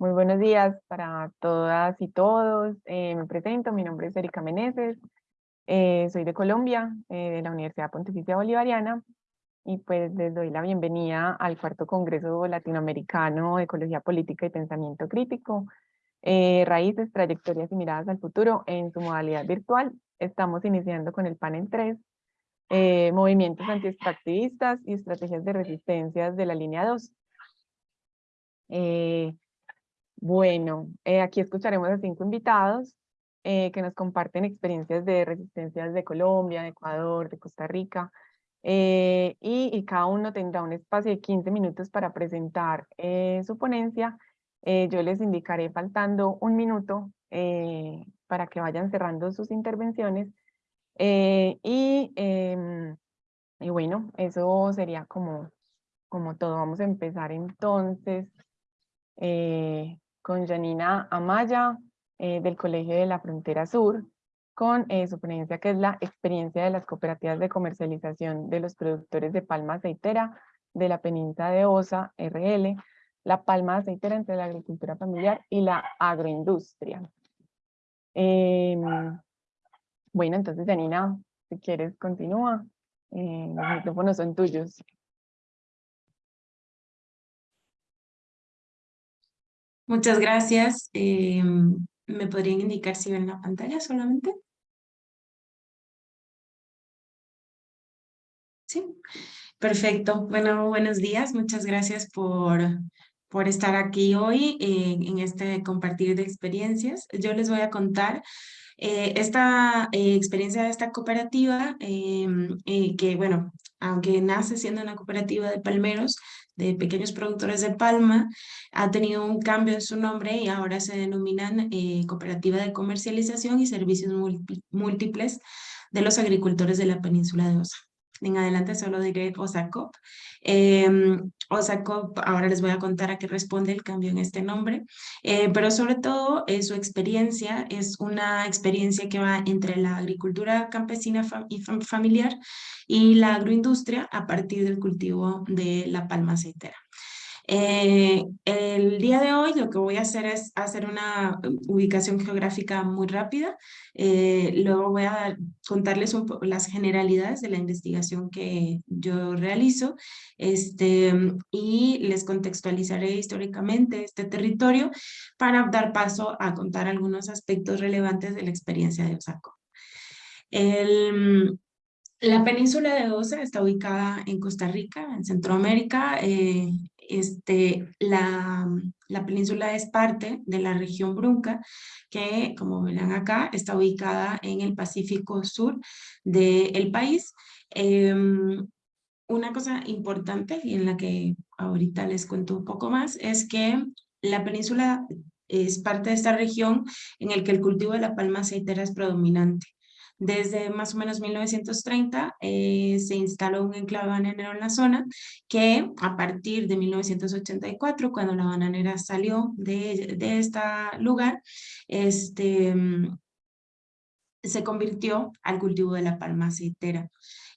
Muy buenos días para todas y todos. Eh, me presento, mi nombre es Erika Meneses, eh, soy de Colombia, eh, de la Universidad Pontificia Bolivariana, y pues les doy la bienvenida al cuarto Congreso Latinoamericano de Ecología Política y Pensamiento Crítico, Raíces, Trayectorias y Miradas al Futuro en su modalidad virtual. Estamos iniciando con el panel 3, Movimientos Antiextractivistas y Estrategias de Resistencias de la línea 2. Bueno, eh, aquí escucharemos a cinco invitados eh, que nos comparten experiencias de resistencias de Colombia, de Ecuador, de Costa Rica, eh, y, cada uno tendrá un espacio de 15 minutos para presentar su ponencia. yo les indicaré faltando un minuto para que vayan cerrando sus intervenciones. y, em, y bueno, eso sería como, como todo. Vamos a empezar entonces con Janina Amaya eh, del Colegio de la Frontera Sur, con eh, su ponencia que es la experiencia de las cooperativas de comercialización de los productores de palma aceitera de la península de Osa, RL, la palma aceitera entre la agricultura familiar y la agroindustria. Em, bueno, entonces Janina, si quieres continúa, eh, los micrófonos son tuyos. Muchas gracias. Em, ¿Me podrían indicar si ven la pantalla solamente? Sí, perfecto. Bueno, buenos días. Muchas gracias por, por estar aquí hoy en este compartir de experiencias. Yo les voy a contar eh, esta eh, experiencia de esta cooperativa, em, eh, que bueno, aunque nace siendo una cooperativa de palmeros, de pequeños productores de palma, ha tenido un cambio en su nombre y ahora se denominan eh, Cooperativa de Comercialización y Servicios Múltiples de los Agricultores de la Península de Osa. En adelante solo diré OSACOP. Eh, OSACOP, ahora les voy a contar a qué responde el cambio en este nombre, eh, pero sobre todo eh, su experiencia es una experiencia que va entre la agricultura campesina y familiar y la agroindustria a partir del cultivo de la palma aceitera. Eh, el día de hoy lo que voy a hacer es hacer una ubicación geográfica muy rápida. Eh, luego voy a contarles un las generalidades de la investigación que yo realizo este, y les contextualizaré históricamente este territorio para dar paso a contar algunos aspectos relevantes de la experiencia de Osaco. El, la península de Osa está ubicada en Costa Rica, en Centroamérica. Eh, este, la, la, península es parte de la región Brunca, que como verán acá, está ubicada en el Pacífico Sur del país. Em, una cosa importante y en la que ahorita les cuento un poco más es que la península es parte de esta región en el que el cultivo de la palma aceitera es predominante. Desde más o menos 1930 eh, se instaló un enclave bananero en la zona que a partir de 1984, cuando la bananera salió de, de este lugar, este, se convirtió al cultivo de la palma aceitera.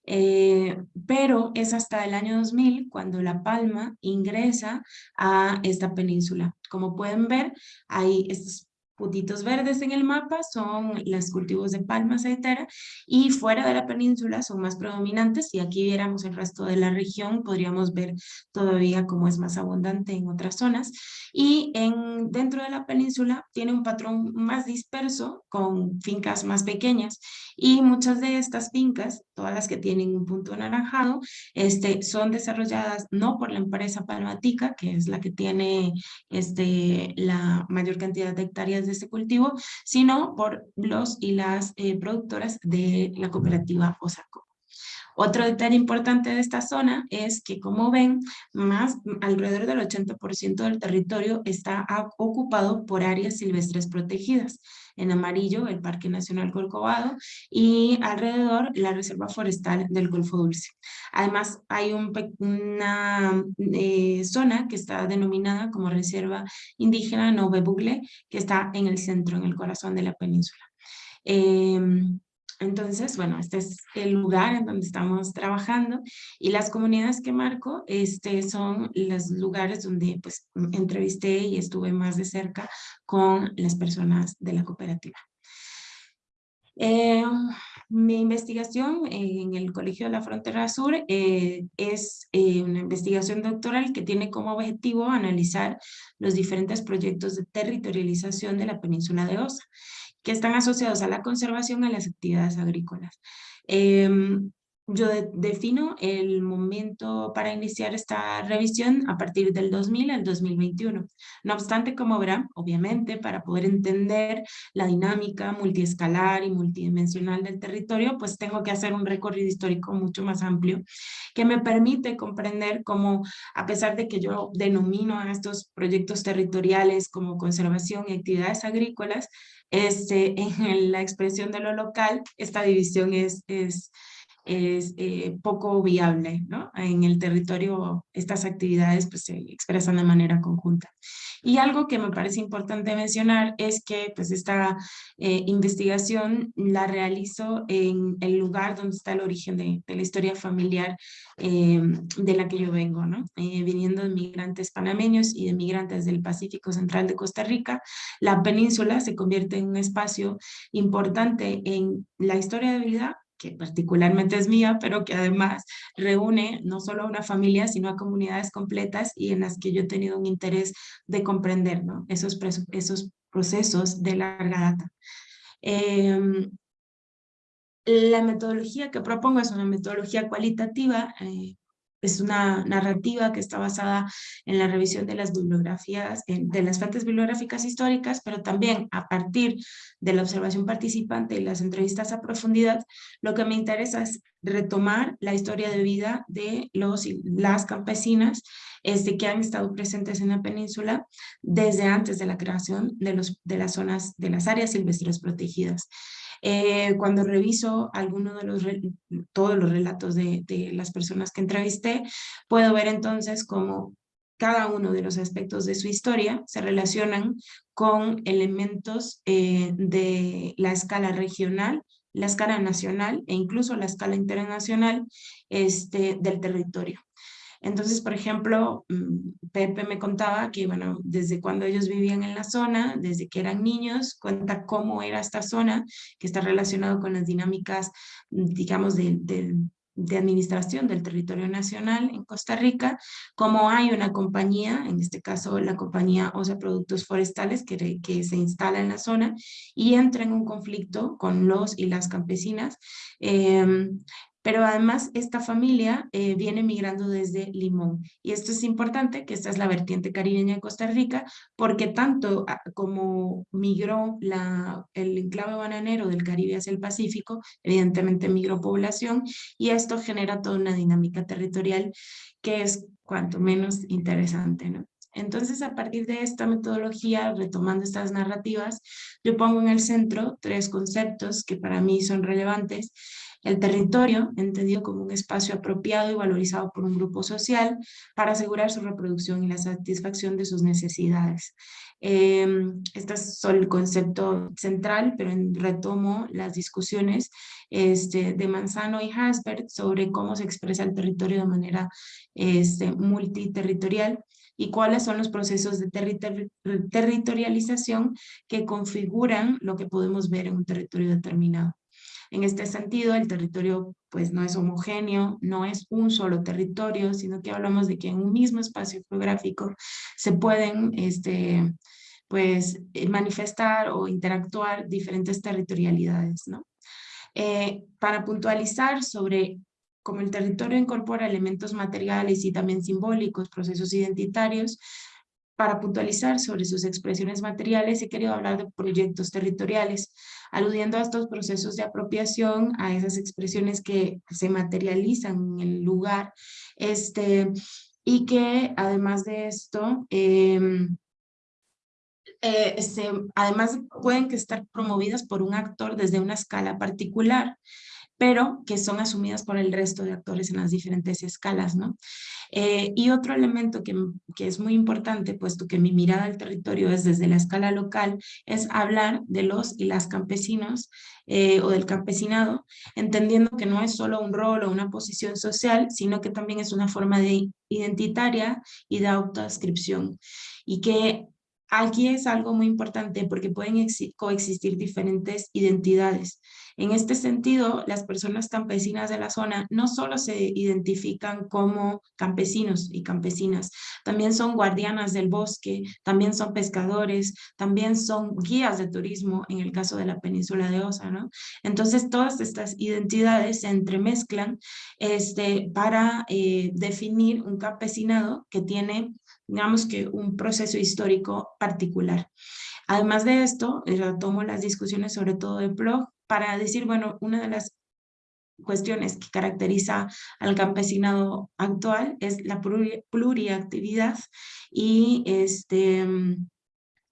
Eh, pero es hasta el año 2000 cuando La Palma ingresa a esta península. Como pueden ver, hay estos puntitos verdes en el mapa son los cultivos de palma aceitera y fuera de la península son más predominantes. Si aquí viéramos el resto de la región, podríamos ver todavía cómo es más abundante en otras zonas. Y en, dentro de la península tiene un patrón más disperso con fincas más pequeñas y muchas de estas fincas, todas las que tienen un punto anaranjado, este, son desarrolladas no por la empresa palmatica, que es la que tiene este, la mayor cantidad de hectáreas de este cultivo, sino por los y las eh, productoras de la cooperativa Osaco. Otro detalle importante de esta zona es que, como ven, más alrededor del 80% del territorio está ocupado por áreas silvestres protegidas en amarillo el Parque Nacional Corcovado y alrededor la Reserva Forestal del Golfo Dulce. Además hay una eh, zona que está denominada como Reserva Indígena Nove Bugle que está en el centro, en el corazón de la península. Em, entonces, bueno, este es el lugar en donde estamos trabajando y las comunidades que marco este, son los lugares donde pues, entrevisté y estuve más de cerca con las personas de la cooperativa. Eh, mi investigación en el Colegio de la Frontera Sur eh, es eh, una investigación doctoral que tiene como objetivo analizar los diferentes proyectos de territorialización de la península de Osa que están asociados a la conservación a las actividades agrícolas. Em, yo defino el momento para iniciar esta revisión a partir del 2000 al 2021. No obstante, como verán, obviamente, para poder entender la dinámica multiescalar y multidimensional del territorio, pues tengo que hacer un recorrido histórico mucho más amplio que me permite comprender cómo, a pesar de que yo denomino a estos proyectos territoriales como conservación y actividades agrícolas, este, en la expresión de lo local, esta división es, es, es eh, poco viable, ¿no? En el territorio estas actividades pues, se expresan de manera conjunta. Y algo que me parece importante mencionar es que pues esta eh, investigación la realizo en el lugar donde está el origen de, la historia familiar eh, de la que yo vengo, ¿no? Viniendo de migrantes panameños y de migrantes del Pacífico Central de Costa Rica, la península se convierte en un espacio importante en la historia de vida que particularmente es mía, pero que además reúne no solo a una familia, sino a comunidades completas y en las que yo he tenido un interés de comprender ¿no? esos, esos procesos de larga data. Em, la metodología que propongo es una metodología cualitativa, eh, es una narrativa que está basada en la revisión de las bibliografías, de las fuentes bibliográficas históricas, pero también a partir de la observación participante y las entrevistas a profundidad, lo que me interesa es retomar la historia de vida de los y las campesinas este, que han estado presentes en la península desde antes de la creación de, los, de las zonas, de las áreas silvestres protegidas. Eh, cuando reviso alguno de los, todos los relatos de, las personas que entrevisté, puedo ver entonces cómo cada uno de los aspectos de su historia se relacionan con elementos eh, de la escala regional, la escala nacional e incluso la escala internacional este, del territorio. Entonces, por ejemplo, mm, Pepe me contaba que, bueno, desde cuando ellos vivían en la zona, desde que eran niños, cuenta cómo era esta zona, que está relacionado con las dinámicas, mm, digamos, de, de administración del territorio nacional en Costa Rica, como hay una compañía, en este caso la compañía OSA Productos Forestales, que, que se instala en la zona y entra en un conflicto con los y las campesinas, eh, pero además esta familia eh, viene migrando desde Limón. Y esto es importante, que esta es la vertiente caribeña de Costa Rica, porque tanto ah, como migró la, el enclave bananero del Caribe hacia el Pacífico, evidentemente migró población, y esto genera toda una dinámica territorial que es cuanto menos interesante, ¿no? Entonces, a partir de esta metodología, retomando estas narrativas, yo pongo en el centro tres conceptos que para mí son relevantes, el territorio, entendido como un espacio apropiado y valorizado por un grupo social para asegurar su reproducción y la satisfacción de sus necesidades. Eh, este es el concepto central, pero retomo las discusiones este, de Manzano y Hasbert sobre cómo se expresa el territorio de manera este, multiterritorial y cuáles son los procesos de territorialización que configuran lo que podemos ver en un territorio determinado. En este sentido, el territorio pues no es homogéneo, no es un solo territorio, sino que hablamos de que en un mismo espacio geográfico se pueden este, pues, eh, manifestar o interactuar diferentes territorialidades. ¿no? Eh, para puntualizar sobre cómo el territorio incorpora elementos materiales y también simbólicos, procesos identitarios, para puntualizar sobre sus expresiones materiales, he querido hablar de proyectos territoriales, aludiendo a estos procesos de apropiación, a esas expresiones que se materializan en el lugar, este, y que además de esto, eh, además pueden que estar promovidas por un actor desde una escala particular, pero que son asumidas por el resto de actores en las diferentes escalas, ¿no? Eh, y otro elemento que, que, es muy importante, puesto que mi mirada al territorio es desde la escala local, es hablar de los y las campesinos eh, o del campesinado, entendiendo que no es solo un rol o una posición social, sino que también es una forma de identitaria y de autoascripción. Y que aquí es algo muy importante porque pueden coexistir diferentes identidades. En este sentido, las personas campesinas de la zona no solo se identifican como campesinos y campesinas, también son guardianas del bosque, también son pescadores, también son guías de turismo en el caso de la península de Osa, ¿no? Entonces, todas estas identidades se entremezclan este, para eh, definir un campesinado que tiene, digamos que un proceso histórico particular. Además de esto, retomo las discusiones sobre todo de blog para decir, bueno, una de las cuestiones que caracteriza al campesinado actual es la pluriactividad y este, mm,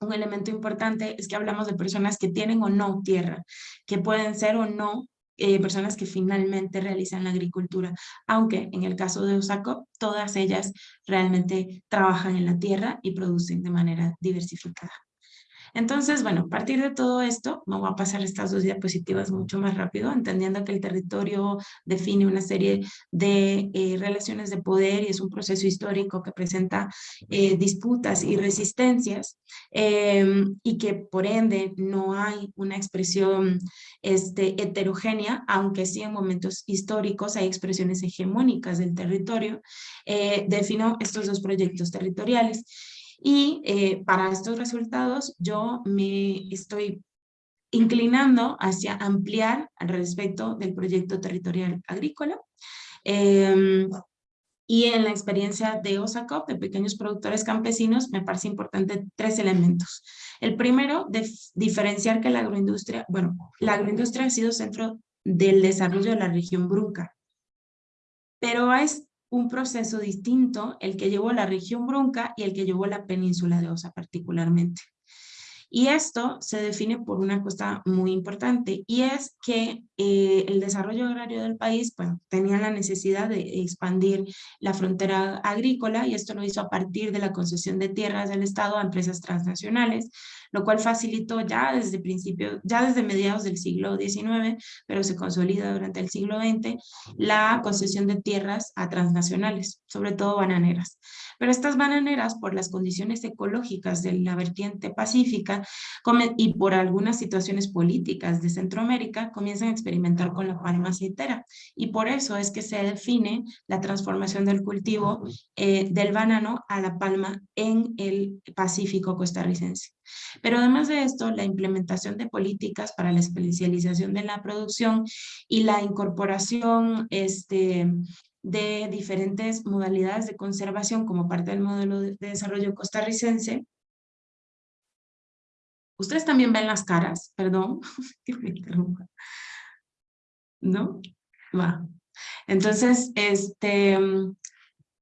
un elemento importante es que hablamos de personas que tienen o no tierra, que pueden ser o no eh, personas que finalmente realizan la agricultura, aunque en el caso de Osaco, todas ellas realmente trabajan en la tierra y producen de manera diversificada. Entonces, bueno, a partir de todo esto, me voy a pasar estas dos diapositivas mucho más rápido, entendiendo que el territorio define una serie de eh, relaciones de poder y es un proceso histórico que presenta eh, disputas y resistencias em, y que por ende no hay una expresión este, heterogénea, aunque sí en momentos históricos hay expresiones hegemónicas del territorio, eh, defino estos dos proyectos territoriales. Y eh, para estos resultados yo me estoy inclinando hacia ampliar al respecto del proyecto territorial agrícola. Em, y en la experiencia de OSACOP, de pequeños productores campesinos, me parece importante tres elementos. El primero, de diferenciar que la agroindustria, bueno, la agroindustria ha sido centro del desarrollo de la región Brunca, pero es un proceso distinto el que llevó la región Brunca y el que llevó la península de Osa particularmente. Y esto se define por una cosa muy importante y es que eh, el desarrollo agrario del país bueno, tenía la necesidad de expandir la frontera agrícola y esto lo hizo a partir de la concesión de tierras del Estado a empresas transnacionales, lo cual facilitó ya desde principio, ya desde mediados del siglo XIX, pero se consolida durante el siglo XX, la concesión de tierras a transnacionales, sobre todo bananeras. Pero estas bananeras, por las condiciones ecológicas de la vertiente pacífica y por algunas situaciones políticas de Centroamérica, comienzan a experimentar con la palma aceitera. Y por eso es que se define la transformación del cultivo eh, del banano a la palma en el Pacífico costarricense. Pero además de esto, la implementación de políticas para la especialización de la producción y la incorporación este, de diferentes modalidades de conservación como parte del modelo de, desarrollo costarricense. Ustedes también ven las caras, perdón, que me interrumpa. ¿No? Va. Entonces, este,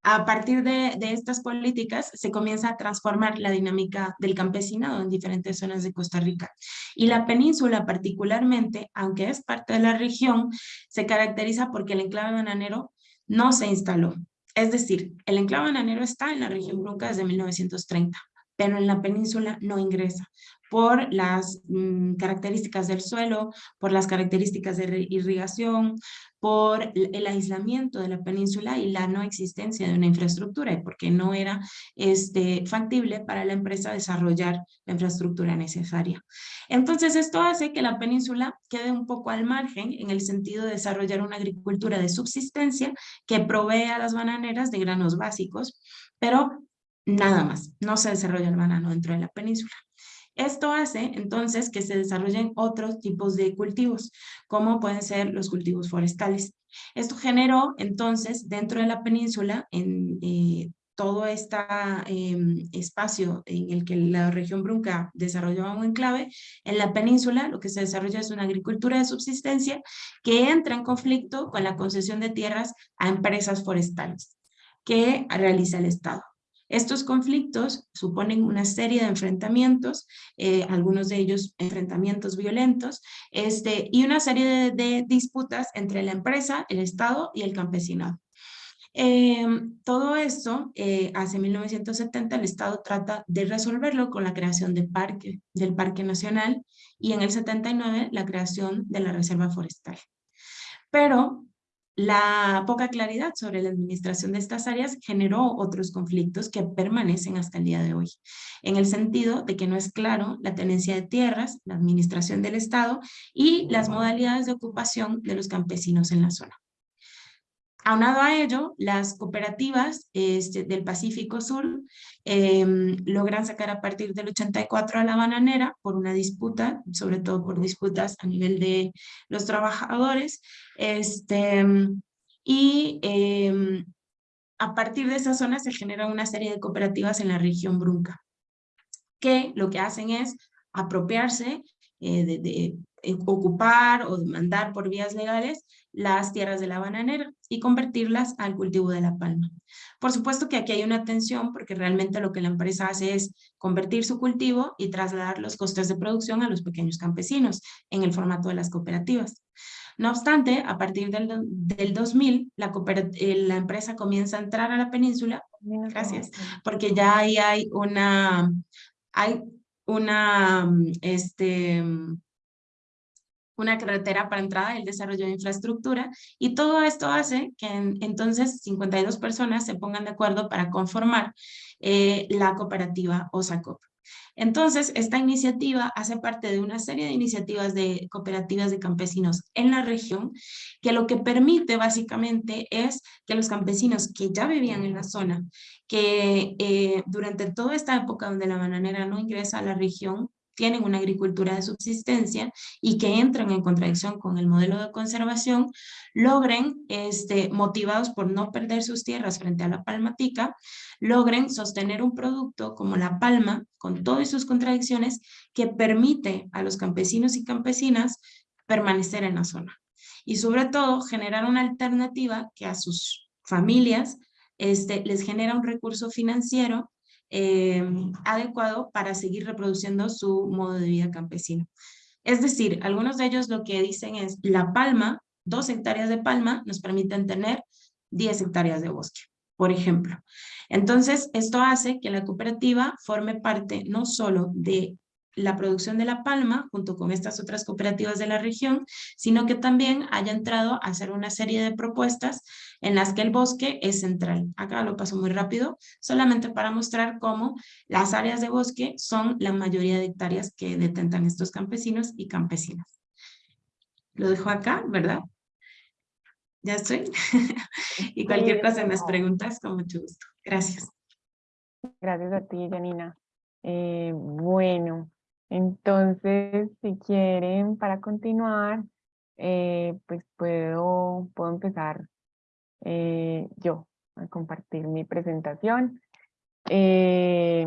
a partir de, de, estas políticas se comienza a transformar la dinámica del campesinado en diferentes zonas de Costa Rica. Y la península particularmente, aunque es parte de la región, se caracteriza porque el enclave bananero no se instaló. Es decir, el enclave bananero está en la región Brunca desde 1930, pero en la península no ingresa por las mm, características del suelo, por las características de irrigación, por el aislamiento de la península y la no existencia de una infraestructura porque no era este, factible para la empresa desarrollar la infraestructura necesaria. Entonces esto hace que la península quede un poco al margen en el sentido de desarrollar una agricultura de subsistencia que provee a las bananeras de granos básicos, pero nada más, no se desarrolla el banano dentro de la península. Esto hace entonces que se desarrollen otros tipos de cultivos, como pueden ser los cultivos forestales. Esto generó entonces dentro de la península, en eh, todo este espacio en el que la región Brunca desarrolló un enclave, en la península lo que se desarrolla es una agricultura de subsistencia que entra en conflicto con la concesión de tierras a empresas forestales que realiza el Estado. Estos conflictos suponen una serie de enfrentamientos, eh, algunos de ellos enfrentamientos violentos, este, y una serie de, de disputas entre la empresa, el Estado y el campesinado. Eh, todo esto, eh, hace 1970 el Estado trata de resolverlo con la creación del parque, del Parque Nacional y en el 79 la creación de la Reserva Forestal. Pero la poca claridad sobre la administración de estas áreas generó otros conflictos que permanecen hasta el día de hoy, en el sentido de que no es claro la tenencia de tierras, la administración del Estado y las modalidades de ocupación de los campesinos en la zona. Aunado a ello, las cooperativas este, del Pacífico Sur em, logran sacar a partir del 84 a la bananera por una disputa, sobre todo por disputas a nivel de los trabajadores, este, y em, a partir de esa zona se genera una serie de cooperativas en la región Brunca, que lo que hacen es apropiarse eh, de, ocupar o demandar por vías legales las tierras de la bananera y convertirlas al cultivo de la palma. Por supuesto que aquí hay una tensión porque realmente lo que la empresa hace es convertir su cultivo y trasladar los costes de producción a los pequeños campesinos en el formato de las cooperativas. No obstante, a partir del, del 2000, la, eh, la empresa comienza a entrar a la península, gracias, porque ya ahí hay una, hay una, este, una carretera para entrada, el desarrollo de infraestructura, y todo esto hace que entonces 52 personas se pongan de acuerdo para conformar eh, la cooperativa OSACOP. Entonces, esta iniciativa hace parte de una serie de iniciativas de cooperativas de campesinos en la región, que lo que permite básicamente es que los campesinos que ya vivían en la zona, que eh, durante toda esta época donde la bananera no ingresa a la región, tienen una agricultura de subsistencia y que entran en contradicción con el modelo de conservación, logren, este, motivados por no perder sus tierras frente a la palmatica, logren sostener un producto como la palma, con todas sus contradicciones, que permite a los campesinos y campesinas permanecer en la zona. Y sobre todo, generar una alternativa que a sus familias este, les genera un recurso financiero eh, adecuado para seguir reproduciendo su modo de vida campesino. Es decir, algunos de ellos lo que dicen es la palma, dos hectáreas de palma nos permiten tener 10 hectáreas de bosque, por ejemplo. Entonces, esto hace que la cooperativa forme parte no solo de la producción de la palma junto con estas otras cooperativas de la región, sino que también haya entrado a hacer una serie de propuestas en las que el bosque es central. Acá lo paso muy rápido, solamente para mostrar cómo las áreas de bosque son la mayoría de hectáreas que detentan estos campesinos y campesinas. Lo dejo acá, ¿verdad? Ya estoy. y cualquier cosa en las preguntas, con mucho gusto. Gracias. Gracias a ti, Janina. Eh, bueno, entonces, si quieren, para continuar, eh, pues puedo, puedo empezar eh, yo a compartir mi presentación. Eh,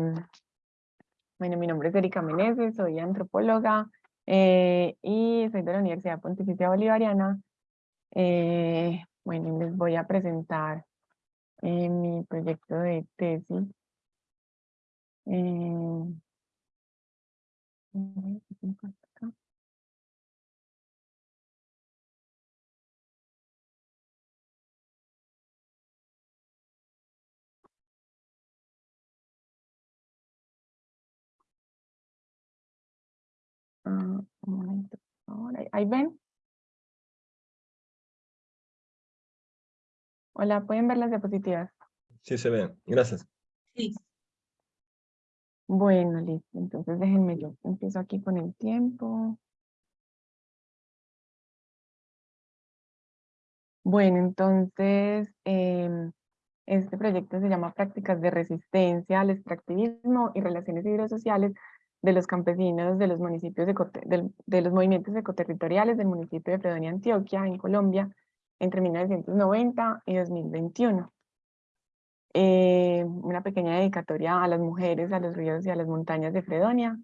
bueno, mi nombre es Erika Meneses, soy antropóloga y soy de la Universidad Pontificia Bolivariana. bueno, les voy a presentar mi proyecto de tesis. Ah, un momento, ahora, ahí ven. Hola, ¿pueden ver las diapositivas? Sí, se ven. Gracias. Sí. Bueno, listo. Entonces déjenme yo. Empiezo aquí con el tiempo. Bueno, entonces em, este proyecto se llama Prácticas de Resistencia al Extractivismo y Relaciones Hidrosociales de los campesinos de los municipios de, los movimientos ecoterritoriales del municipio de Fredonia, Antioquia, en Colombia, entre 1990 y 2021. Eh, una pequeña dedicatoria a las mujeres, a los ríos y a las montañas de Fredonia.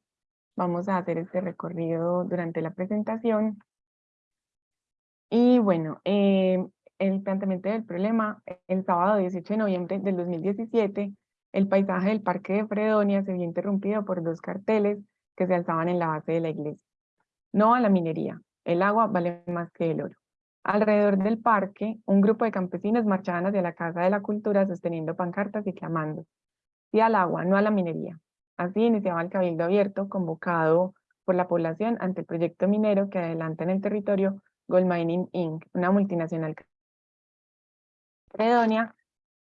Vamos a hacer este recorrido durante la presentación. Y bueno, eh, el planteamiento del problema, el sábado 18 de noviembre del 2017, el paisaje del parque de Fredonia se vio interrumpido por dos carteles que se alzaban en la base de la iglesia. No a la minería, el agua vale más que el oro. Alrededor del parque, un grupo de campesinos marchaban hacia la Casa de la Cultura sosteniendo pancartas y clamando. Sí al agua, no a la minería. Así iniciaba el cabildo abierto convocado por la población ante el proyecto minero que adelanta en el territorio Gold Mining Inc., una multinacional. Fredonia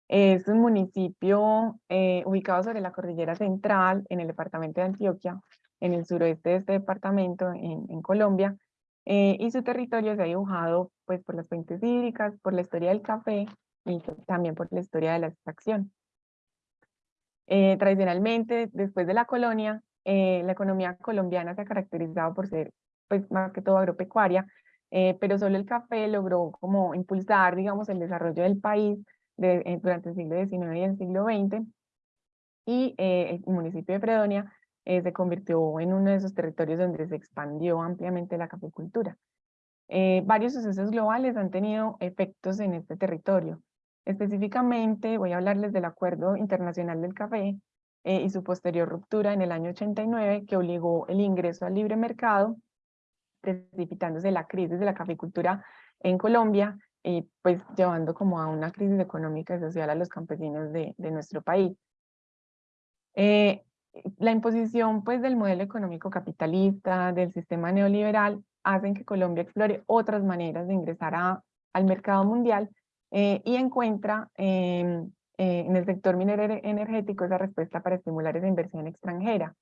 es un municipio eh, ubicado sobre la cordillera central en el departamento de Antioquia, en el suroeste de este departamento, en, Colombia, eh, y su territorio se ha dibujado pues, por las fuentes hídricas, por la historia del café y también por la historia de la extracción. Eh, tradicionalmente, después de la colonia, la economía colombiana se ha caracterizado por ser pues, más que todo agropecuaria, pero solo el café logró como impulsar, digamos, el desarrollo del país de, durante el siglo XIX y el siglo XX, y el municipio de Fredonia eh, se convirtió en uno de esos territorios donde se expandió ampliamente la caficultura. Eh, varios sucesos globales han tenido efectos en este territorio. Específicamente voy a hablarles del Acuerdo Internacional del Café eh, y su posterior ruptura en el año 89 que obligó el ingreso al libre mercado, precipitándose la crisis de la caficultura en Colombia y pues llevando como a una crisis económica y social a los campesinos de, nuestro país. La imposición pues, del modelo económico capitalista, del sistema neoliberal, hacen que Colombia explore otras maneras de ingresar a, al mercado mundial eh, y encuentra em, eh, en el sector minero energético esa respuesta para estimular esa inversión extranjera.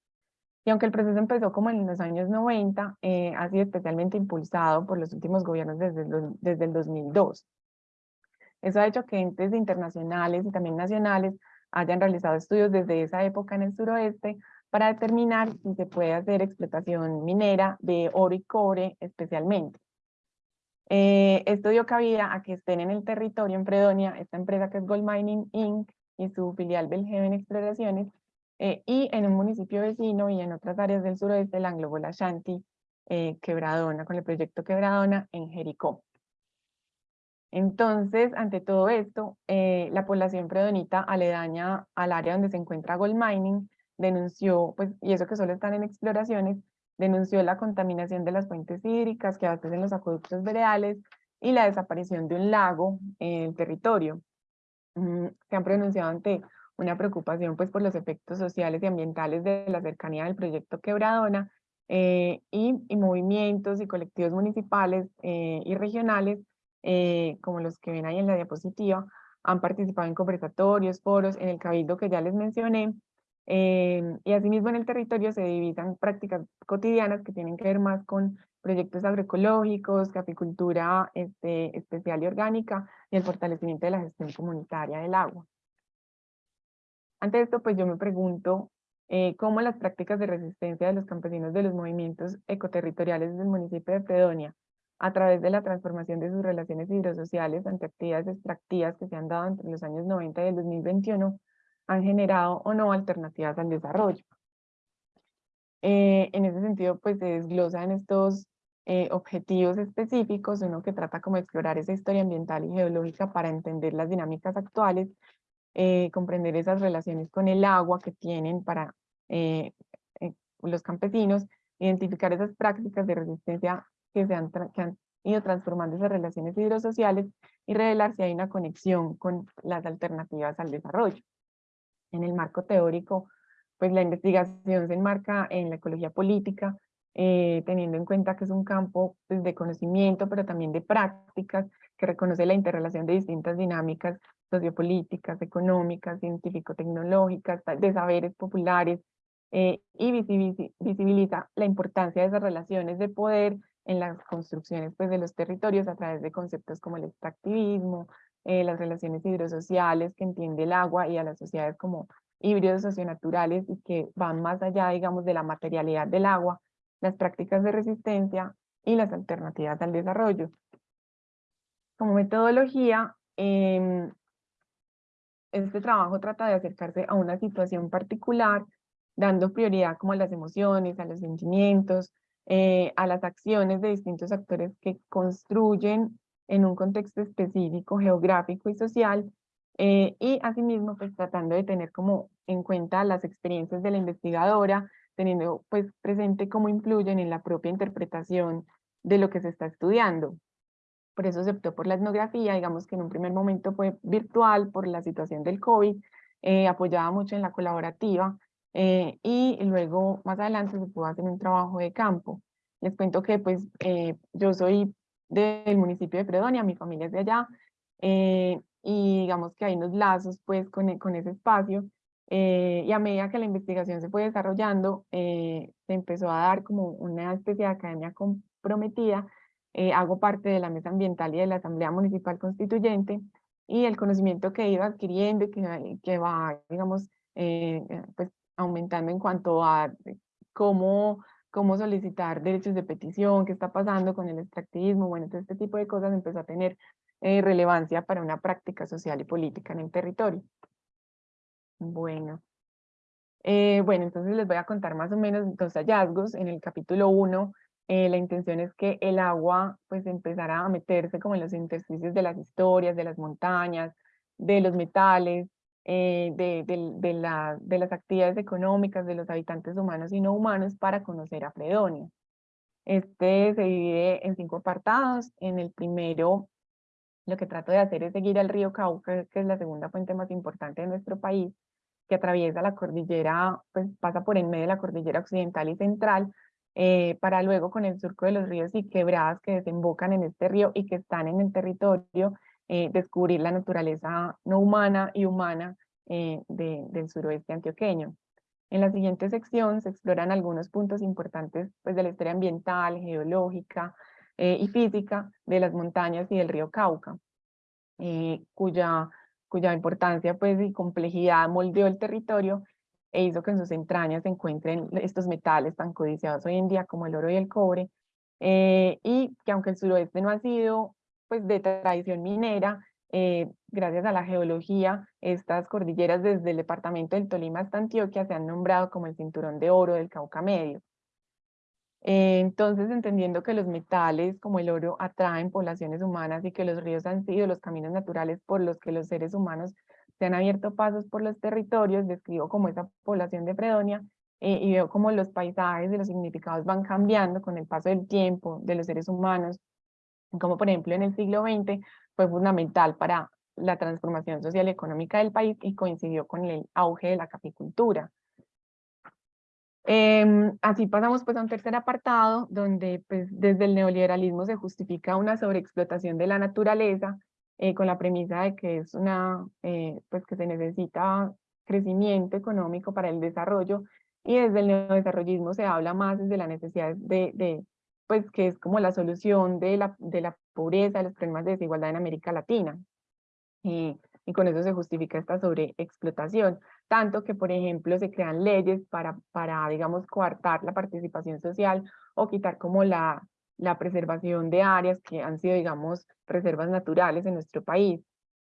Y aunque el proceso empezó como en los años 90, eh, ha sido especialmente impulsado por los últimos gobiernos desde, desde el 2002. Eso ha hecho que entes internacionales y también nacionales hayan realizado estudios desde esa época en el suroeste para determinar si se puede hacer explotación minera de oro y cobre especialmente. Eh, esto dio cabida a que estén en el territorio en Fredonia esta empresa que es Gold Mining Inc. y su filial Belgeven Exploraciones eh, y en un municipio vecino y en otras áreas del suroeste, el Anglo Ashanti eh, Quebradona, con el proyecto Quebradona en Jericó. Entonces, ante todo esto, eh, la población predonita aledaña al área donde se encuentra Gold Mining denunció, pues, y eso que solo están en exploraciones, denunció la contaminación de las fuentes hídricas que abastecen los acueductos veredales y la desaparición de un lago en el territorio. Mm, se han pronunciado ante una preocupación pues, por los efectos sociales y ambientales de la cercanía del proyecto Quebradona eh, y, movimientos y colectivos municipales eh, y regionales eh, como los que ven ahí en la diapositiva, han participado en conversatorios, foros, en el cabildo que ya les mencioné, eh, y asimismo en el territorio se divisan prácticas cotidianas que tienen que ver más con proyectos agroecológicos, caficultura este, especial y orgánica, y el fortalecimiento de la gestión comunitaria del agua. Ante esto, pues yo me pregunto eh, cómo las prácticas de resistencia de los campesinos de los movimientos ecoterritoriales del municipio de Fredonia a través de la transformación de sus relaciones hidrosociales ante actividades extractivas que se han dado entre los años 90 y el 2021, han generado o no alternativas al desarrollo. Eh, en ese sentido, pues se desglosan estos eh, objetivos específicos, uno que trata como explorar esa historia ambiental y geológica para entender las dinámicas actuales, eh, comprender esas relaciones con el agua que tienen para los campesinos, identificar esas prácticas de resistencia que, se han, que han ido transformando esas relaciones hidrosociales y revelar si hay una conexión con las alternativas al desarrollo. En el marco teórico, pues la investigación se enmarca en la ecología política, eh, teniendo en cuenta que es un campo pues, de conocimiento, pero también de prácticas, que reconoce la interrelación de distintas dinámicas sociopolíticas, económicas, científico-tecnológicas, de saberes populares, eh, y visibiliza la importancia de esas relaciones de poder en las construcciones pues, de los territorios a través de conceptos como el extractivismo, eh, las relaciones hidrosociales que entiende el agua y a las sociedades como híbridos socionaturales y que van más allá, digamos, de la materialidad del agua, las prácticas de resistencia y las alternativas al desarrollo. Como metodología, em, este trabajo trata de acercarse a una situación particular, dando prioridad como a las emociones, a los sentimientos, eh, a las acciones de distintos actores que construyen en un contexto específico, geográfico y social, eh, y asimismo pues tratando de tener como en cuenta las experiencias de la investigadora, teniendo pues presente cómo influyen en la propia interpretación de lo que se está estudiando. Por eso se optó por la etnografía, digamos que en un primer momento fue virtual por la situación del COVID, eh, apoyaba mucho en la colaborativa, eh, y luego más adelante se pudo hacer un trabajo de campo. Les cuento que pues eh, yo soy del municipio de Fredonia, mi familia es de allá, eh, y digamos que hay unos lazos pues con, e, con ese espacio, y a medida que la investigación se fue desarrollando, se empezó a dar como una especie de academia comprometida, hago parte de la mesa ambiental y de la Asamblea Municipal Constituyente, y el conocimiento que iba adquiriendo y que, que va, digamos, pues aumentando en cuanto a cómo, cómo solicitar derechos de petición, qué está pasando con el extractivismo, bueno, todo este tipo de cosas empezó a tener eh, relevancia para una práctica social y política en el territorio. Bueno. Eh, bueno, entonces les voy a contar más o menos dos hallazgos. En el capítulo 1, eh, la intención es que el agua pues empezara a meterse como en los intersticios de las historias, de las montañas, de los metales, eh, de, de, de las actividades económicas de los habitantes humanos y no humanos para conocer a Fredonia. Este se divide en cinco apartados. En el primero, lo que trato de hacer es seguir al río Cauca, que es la segunda fuente más importante de nuestro país, que atraviesa la cordillera, pues pasa por en medio de la cordillera occidental y central, eh, para luego con el surco de los ríos y quebradas que desembocan en este río y que están en el territorio, eh, descubrir la naturaleza no humana y humana eh, del suroeste antioqueño. En la siguiente sección se exploran algunos puntos importantes pues, de la historia ambiental, geológica eh, y física de las montañas y del río Cauca, cuya, cuya importancia pues, y complejidad moldeó el territorio e hizo que en sus entrañas se encuentren estos metales tan codiciados hoy en día como el oro y el cobre, y que aunque el suroeste no ha sido pues, de tradición minera, eh, gracias a la geología, estas cordilleras desde el departamento del Tolima hasta Antioquia se han nombrado como el cinturón de oro del Cauca Medio. Eh, entonces, entendiendo que los metales como el oro atraen poblaciones humanas y que los ríos han sido los caminos naturales por los que los seres humanos se han abierto pasos por los territorios, describo como esa población de Fredonia eh, y veo como los paisajes y los significados van cambiando con el paso del tiempo de los seres humanos como por ejemplo en el siglo XX fue fundamental para la transformación social y económica del país y coincidió con el auge de la capicultura. Em, así pasamos pues a un tercer apartado donde pues desde el neoliberalismo se justifica una sobreexplotación de la naturaleza eh, con la premisa de que es una, eh, pues que se necesita crecimiento económico para el desarrollo y desde el neodesarrollismo se habla más desde la necesidad de pues que es como la solución de la, de la pobreza, de los problemas de desigualdad en América Latina. Y, y con eso se justifica esta sobreexplotación, tanto que, por ejemplo, se crean leyes para, para digamos, coartar la participación social o quitar como la, la preservación de áreas que han sido, digamos, reservas naturales en nuestro país.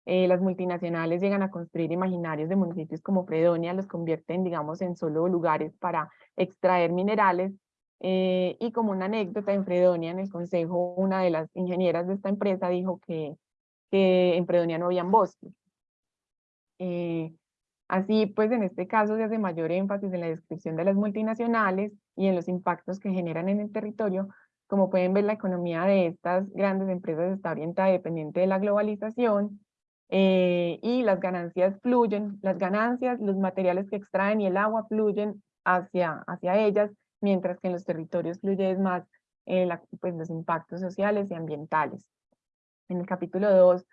Eh, las multinacionales llegan a construir imaginarios de municipios como Fredonia, los convierten, digamos, en solo lugares para extraer minerales eh, y como una anécdota, en Fredonia, en el consejo, una de las ingenieras de esta empresa dijo que, que en Fredonia no habían bosques. Eh, así, pues en este caso se hace mayor énfasis en la descripción de las multinacionales y en los impactos que generan en el territorio. Como pueden ver, la economía de estas grandes empresas está orientada dependiente de la globalización eh, y las ganancias fluyen, las ganancias, los materiales que extraen y el agua fluyen hacia, hacia ellas mientras que en los territorios fluye más eh, pues los impactos sociales y ambientales. En el capítulo 2,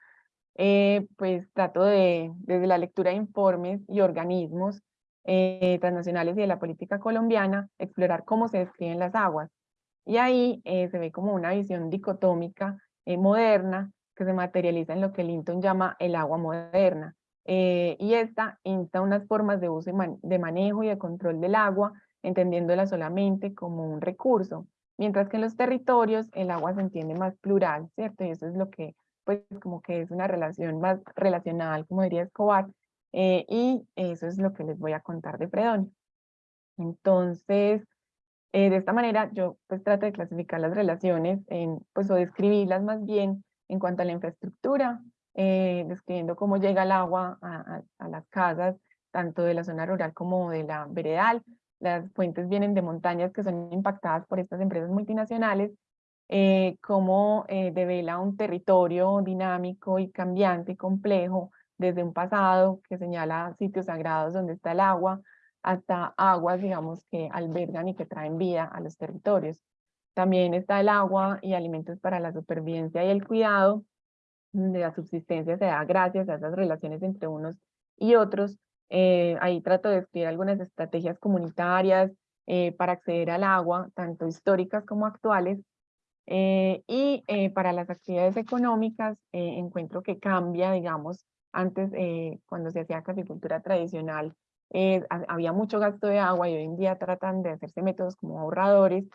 eh, pues trato de, desde la lectura de informes y organismos eh, transnacionales y de la política colombiana, explorar cómo se describen las aguas. Y ahí se ve como una visión dicotómica moderna que se materializa en lo que Linton llama el agua moderna. y esta insta unas formas de uso de manejo y de control del agua entendiéndola solamente como un recurso, mientras que en los territorios el agua se entiende más plural, ¿cierto? Y eso es lo que, pues, como que es una relación más relacional, como diría Escobar, eh, y eso es lo que les voy a contar de Fredonia. Entonces, eh, de esta manera yo pues trato de clasificar las relaciones, en, pues o describirlas más bien en cuanto a la infraestructura, eh, describiendo cómo llega el agua a, a, las casas, tanto de la zona rural como de la veredal. Las fuentes vienen de montañas que son impactadas por estas empresas multinacionales, eh, cómo eh, devela un territorio dinámico y cambiante y complejo, desde un pasado que señala sitios sagrados donde está el agua, hasta aguas, digamos, que albergan y que traen vida a los territorios. También está el agua y alimentos para la supervivencia y el cuidado, de la subsistencia se da gracias a esas relaciones entre unos y otros. Eh, ahí trato de escribir algunas estrategias comunitarias eh, para acceder al agua, tanto históricas como actuales. Eh, y para las actividades económicas encuentro que cambia, digamos, antes cuando se hacía caficultura tradicional había mucho gasto de agua y hoy en día tratan de hacerse métodos como ahorradores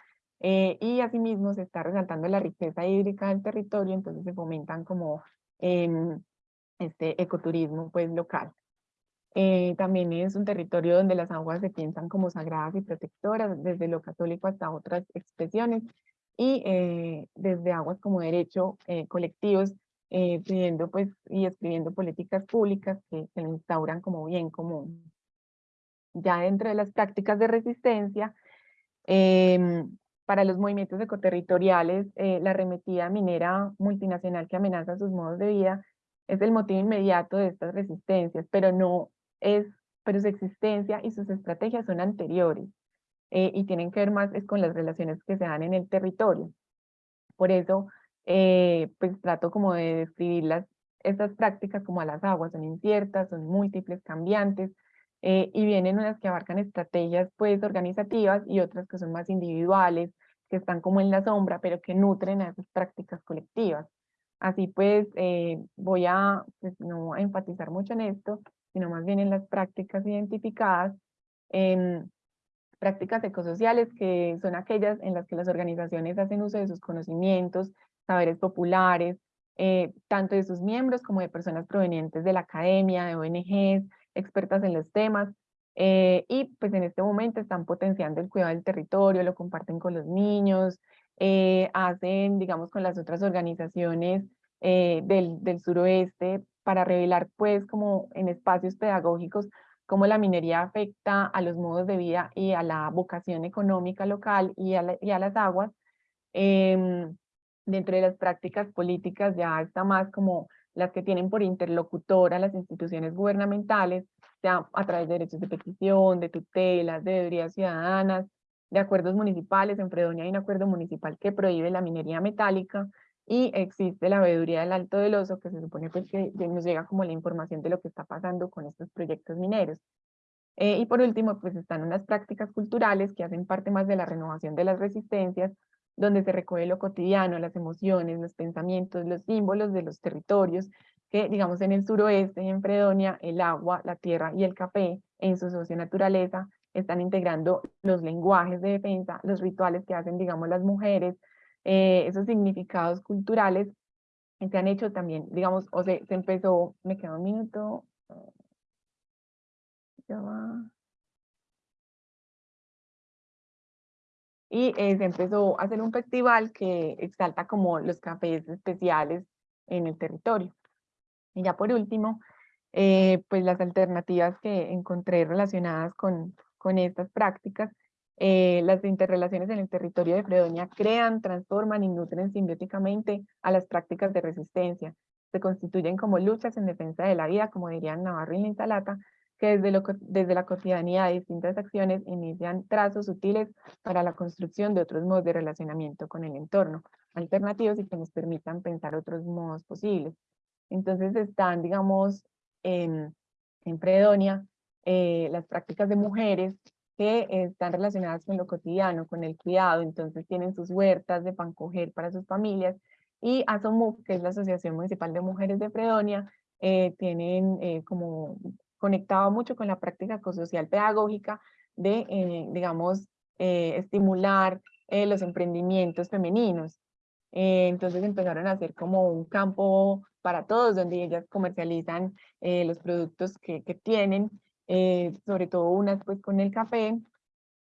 eh, y asimismo se está resaltando la riqueza hídrica del territorio, entonces se fomentan como em, este ecoturismo pues local. Eh, también es un territorio donde las aguas se piensan como sagradas y protectoras, desde lo católico hasta otras expresiones, y eh, desde aguas como derecho colectivos, pidiendo pues y escribiendo políticas públicas que, se instauran como bien común. Ya dentro de las prácticas de resistencia, eh, para los movimientos ecoterritoriales, eh, la arremetida minera multinacional que amenaza sus modos de vida es el motivo inmediato de estas resistencias, pero no es, pero su existencia y sus estrategias son anteriores eh, y tienen que ver más es con las relaciones que se dan en el territorio. Por eso, eh, pues trato como de describir estas prácticas como a las aguas, son inciertas, son múltiples, cambiantes, eh, y vienen unas que abarcan estrategias pues organizativas y otras que son más individuales, que están como en la sombra, pero que nutren a esas prácticas colectivas. Así pues, eh, voy a pues, no a enfatizar mucho en esto, sino más bien en las prácticas identificadas, en prácticas ecosociales que son aquellas en las que las organizaciones hacen uso de sus conocimientos, saberes populares, eh, tanto de sus miembros como de personas provenientes de la academia, de ONGs, expertas en los temas, eh, y pues en este momento están potenciando el cuidado del territorio, lo comparten con los niños, eh, hacen, digamos, con las otras organizaciones eh, del, del, suroeste para revelar, pues, como en espacios pedagógicos, cómo la minería afecta a los modos de vida y a la vocación económica local y a, y a las aguas. Em, dentro de las prácticas políticas ya está más como las que tienen por interlocutora las instituciones gubernamentales, sea a través de derechos de petición, de tutelas, de deberías ciudadanas, de acuerdos municipales. En Fredonia hay un acuerdo municipal que prohíbe la minería metálica y existe la veeduría del Alto del Oso, que se supone pues que nos llega como la información de lo que está pasando con estos proyectos mineros. Eh, y por último, pues están unas prácticas culturales que hacen parte más de la renovación de las resistencias, donde se recoge lo cotidiano, las emociones, los pensamientos, los símbolos de los territorios, que digamos en el suroeste, en Fredonia, el agua, la tierra y el café en su socio-naturaleza están integrando los lenguajes de defensa, los rituales que hacen, digamos, las mujeres, eh, esos significados culturales se han hecho también, digamos, o sea, se empezó, me queda un minuto, ya va. y eh, se empezó a hacer un festival que exalta como los cafés especiales en el territorio. Y ya por último, eh, pues las alternativas que encontré relacionadas con, con estas prácticas, eh, las interrelaciones en el territorio de Fredonia crean, transforman y nutren simbióticamente a las prácticas de resistencia. Se constituyen como luchas en defensa de la vida, como dirían Navarro y Linsalata, que desde, lo, desde la cotidianidad de distintas acciones inician trazos sutiles para la construcción de otros modos de relacionamiento con el entorno, alternativos y que nos permitan pensar otros modos posibles. Entonces están, digamos, en, Predonia, eh, las prácticas de mujeres que están relacionadas con lo cotidiano, con el cuidado, entonces tienen sus huertas de pancoger para sus familias, y ASOMUF, que es la Asociación Municipal de Mujeres de Predonia, eh, tienen eh, como conectaba mucho con la práctica ecosocial pedagógica de, eh, digamos, eh, estimular eh, los emprendimientos femeninos. entonces empezaron a hacer como un campo para todos, donde ellas comercializan los productos que tienen, sobre todo unas pues con el café,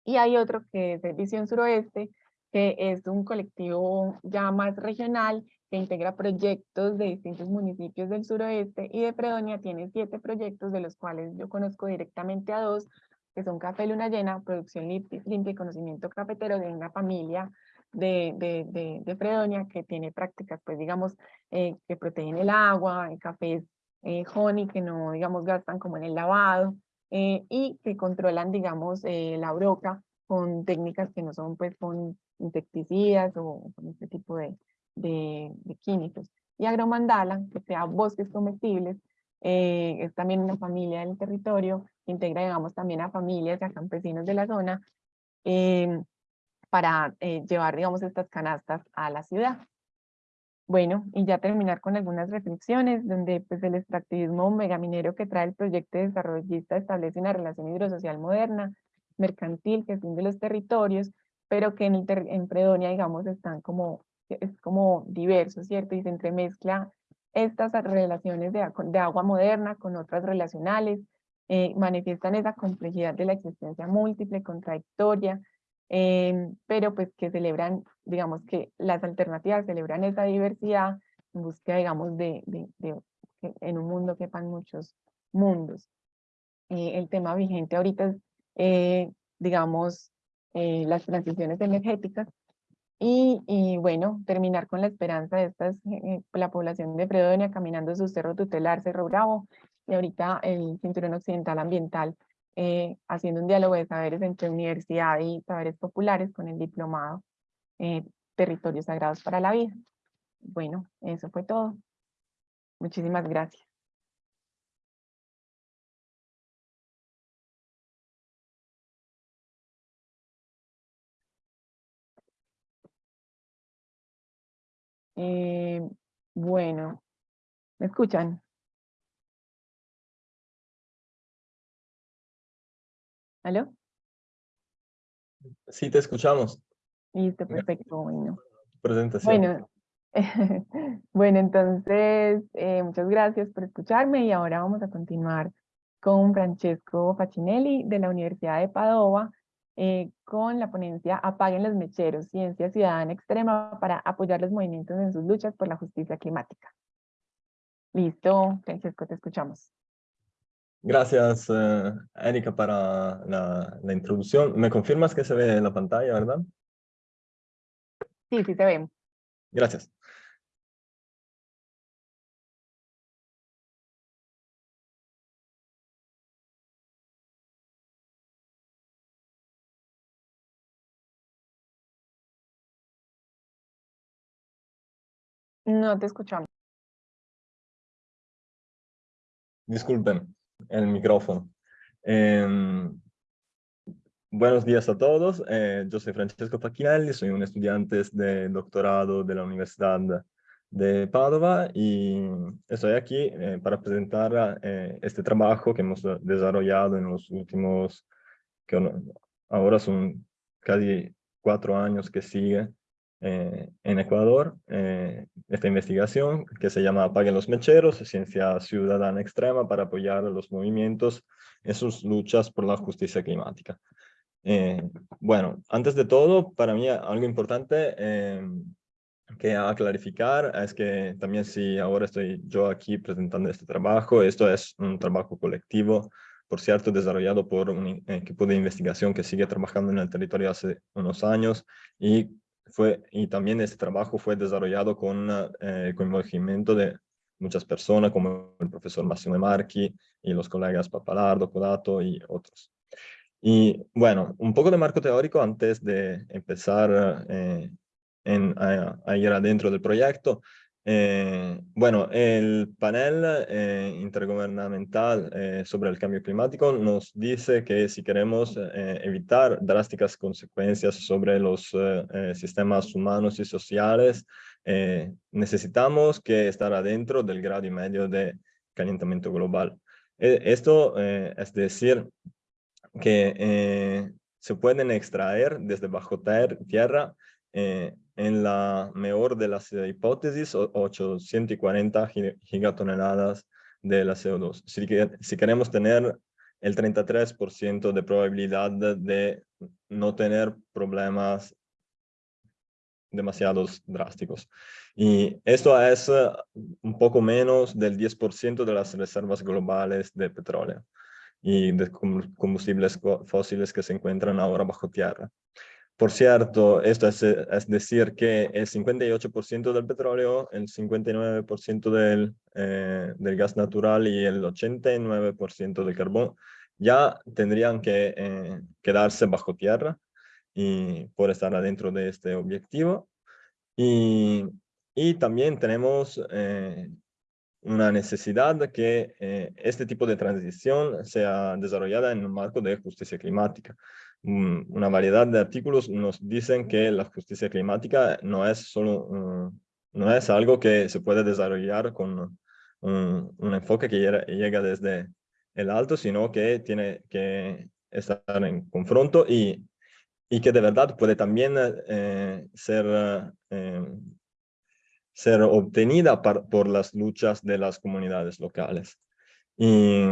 y hay otro que es de Visión Suroeste, que es un colectivo ya más regional, que integra proyectos de distintos municipios del suroeste y de Fredonia. Tiene siete proyectos de los cuales yo conozco directamente a dos, que son Café Luna Llena, Producción Limpia y Conocimiento Cafetero de una familia de, de, de, Fredonia que tiene prácticas, pues digamos, eh, que protegen el agua, el cafés eh, honey que no, digamos, gastan como en el lavado eh, y que controlan, digamos, la broca con técnicas que no son pues con insecticidas o con este tipo de, de, químicos. Y agromandala, que sea bosques comestibles, eh, es también una familia del territorio, integra digamos también a familias y a campesinos de la zona em, para eh, llevar digamos estas canastas a la ciudad. Bueno, y ya terminar con algunas reflexiones, donde pues el extractivismo megaminero que trae el proyecto desarrollista establece una relación hidrosocial moderna, mercantil, que es de los territorios, pero que en, el Predonia, digamos, están como, es como diverso, ¿cierto? Y se entremezcla estas relaciones de, de agua moderna con otras relacionales, eh, manifiestan esa complejidad de la existencia múltiple, contradictoria, eh, pero pues que celebran, digamos que las alternativas celebran esa diversidad en búsqueda, digamos, de, de, de en un mundo quepan muchos mundos. Eh, el tema vigente ahorita es eh, digamos, eh, las transiciones energéticas. Y, y, bueno, terminar con la esperanza de estas, eh, la población de Fredonia caminando su cerro tutelar, Cerro Bravo, y ahorita el Cinturón Occidental Ambiental, haciendo un diálogo de saberes entre universidad y saberes populares con el diplomado Territorios Sagrados para la Vida. Bueno, eso fue todo. Muchísimas gracias. Eh, bueno, ¿me escuchan? ¿Aló? Sí, te escuchamos. Listo, perfecto, bueno. Presentación. Bueno, bueno entonces, eh, muchas gracias por escucharme y ahora vamos a continuar con Francesco Facinelli de la Universidad de Padova eh, con la ponencia Apaguen los mecheros, Ciencia Ciudadana Extrema para apoyar los movimientos en sus luchas por la justicia climática. Listo, Francesco, te escuchamos. Gracias, uh, Erika, para la, la, introducción. ¿Me confirmas que se ve en la pantalla, verdad? Sí, sí se ve. Gracias. No te escuchamos. Disculpen, el micrófono. Em, buenos días a todos. Eh, yo soy Francesco Facchinelli, soy un estudiante de doctorado de la Universidad de Padova y estoy aquí eh, para presentar eh, este trabajo que hemos desarrollado en los últimos, que ahora son casi cuatro años que sigue eh, en Ecuador eh, esta investigación que se llama Apaguen los Mecheros, Ciencia Ciudadana Extrema para apoyar a los movimientos en sus luchas por la justicia climática. Eh, bueno, antes de todo, para mí algo importante que a clarificar es que también si ahora estoy yo aquí presentando este trabajo, esto es un trabajo colectivo, por cierto, desarrollado por un equipo de investigación que sigue trabajando en el territorio hace unos años y fue, y también este trabajo fue desarrollado con eh, conocimiento de muchas personas como el profesor Massimo Marchi y los colegas Papalardo, Codato y otros. Y bueno, un poco de marco teórico antes de empezar eh, en, a, ir adentro del proyecto. Eh, bueno, el panel eh, intergubernamental eh, sobre el cambio climático nos dice que si queremos evitar drásticas consecuencias sobre los sistemas humanos y sociales, necesitamos que estar adentro del grado y medio de calentamiento global. esto es decir, que se pueden extraer desde bajo tierra en la mejor de las hipótesis, 840 gigatoneladas de la CO2. Si, si queremos tener el 33% de probabilidad de no tener problemas demasiados drásticos. Y esto es un poco menos del 10% de las reservas globales de petróleo y de combustibles fósiles que se encuentran ahora bajo tierra. Por cierto, esto es, es decir que el 58% del petróleo, el 59% del, eh, del gas natural y el 89% del carbón ya tendrían que eh, quedarse bajo tierra y por estar adentro de este objetivo. Y, y también tenemos eh, una necesidad que este tipo de transición sea desarrollada en un marco de justicia climática una variedad de artículos nos dicen que la justicia climática no es solo no es algo que se puede desarrollar con un, enfoque que llega, desde el alto, sino que tiene que estar en confronto y, y que de verdad puede también eh, ser, eh, ser obtenida por las luchas de las comunidades locales. Y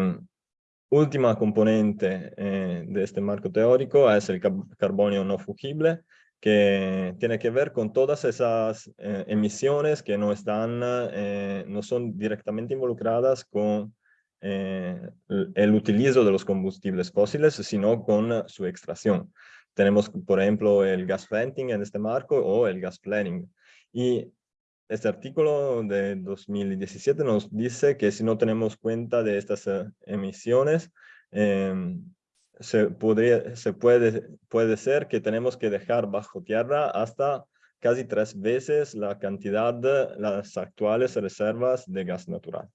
última componente eh, de este marco teórico es el carbonio no fungible, que tiene que ver con todas esas eh, emisiones que no, están, eh, no son directamente involucradas con el utilizo de los combustibles fósiles, sino con su extracción. Tenemos, por ejemplo, el gas venting en este marco o el gas planning. Y este artículo de 2017 nos dice que si no tenemos cuenta de estas eh, emisiones, em, se, podría, se puede, puede ser que tenemos que dejar bajo tierra hasta casi tres veces la cantidad de las actuales reservas de gas natural.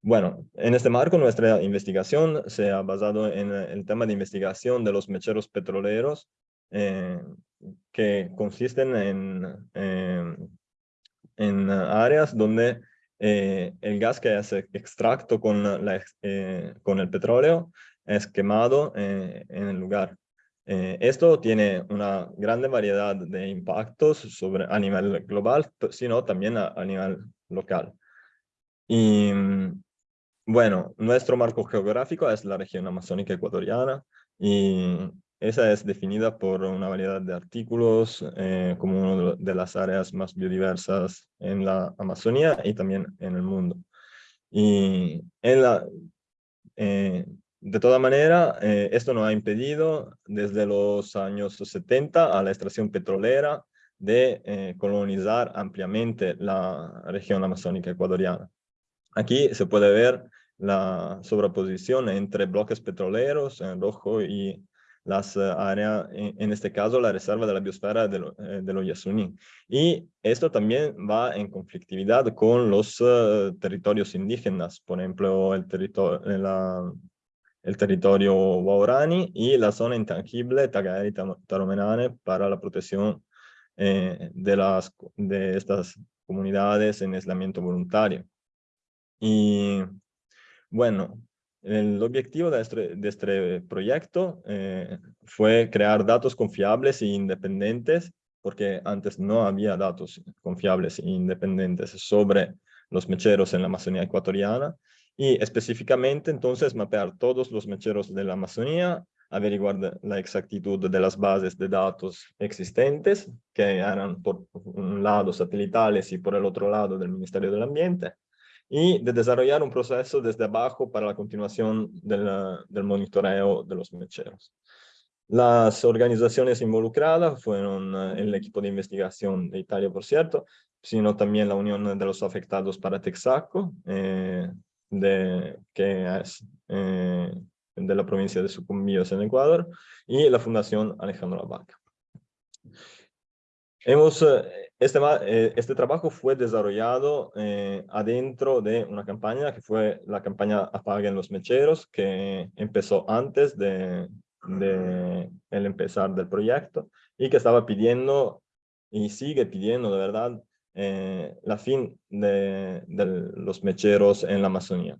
Bueno, en este marco nuestra investigación se ha basado en el tema de investigación de los mecheros petroleros eh, que consisten en, en en áreas donde eh, el gas que hace extracto con, la, eh, con el petróleo es quemado eh, en el lugar. esto tiene una gran variedad de impactos sobre, a nivel global, sino también a, a nivel local. Y bueno, nuestro marco geográfico es la región amazónica ecuatoriana y esa es definida por una variedad de artículos eh, como una de las áreas más biodiversas en la Amazonía y también en el mundo. Y en la, eh, de toda manera, eh, esto no ha impedido desde los años 70 a la extracción petrolera de colonizar ampliamente la región amazónica ecuatoriana. Aquí se puede ver la sobreposición entre bloques petroleros en rojo y las eh, áreas, en, este caso la reserva de la biosfera de, lo, eh, los Yasuní. Y esto también va en conflictividad con los eh, territorios indígenas, por ejemplo, el, territorio, la, el territorio Waorani y la zona intangible Tagari Taromenane para la protección de, las, de estas comunidades en aislamiento voluntario. Y bueno, el objetivo de este, este proyecto eh, fue crear datos confiables e independientes, porque antes no había datos confiables e independientes sobre los mecheros en la Amazonía ecuatoriana, y específicamente entonces mapear todos los mecheros de la Amazonía, averiguar la exactitud de las bases de datos existentes, que eran por un lado satelitales y por el otro lado del Ministerio del Ambiente, y de desarrollar un proceso desde abajo para la continuación del monitoreo de los mecheros. Las organizaciones involucradas fueron eh, el equipo de investigación de Italia, por cierto, sino también la Unión de los Afectados para Texaco, eh, de, que es eh, de la provincia de Sucumbíos en Ecuador, y la Fundación Alejandro Abaca. Hemos, eh, este, eh, este trabajo fue desarrollado eh, adentro de una campaña que fue la campaña Apaguen los Mecheros, que empezó antes de, de el empezar del proyecto y que estaba pidiendo y sigue pidiendo de verdad la fin de, de, los mecheros en la Amazonía.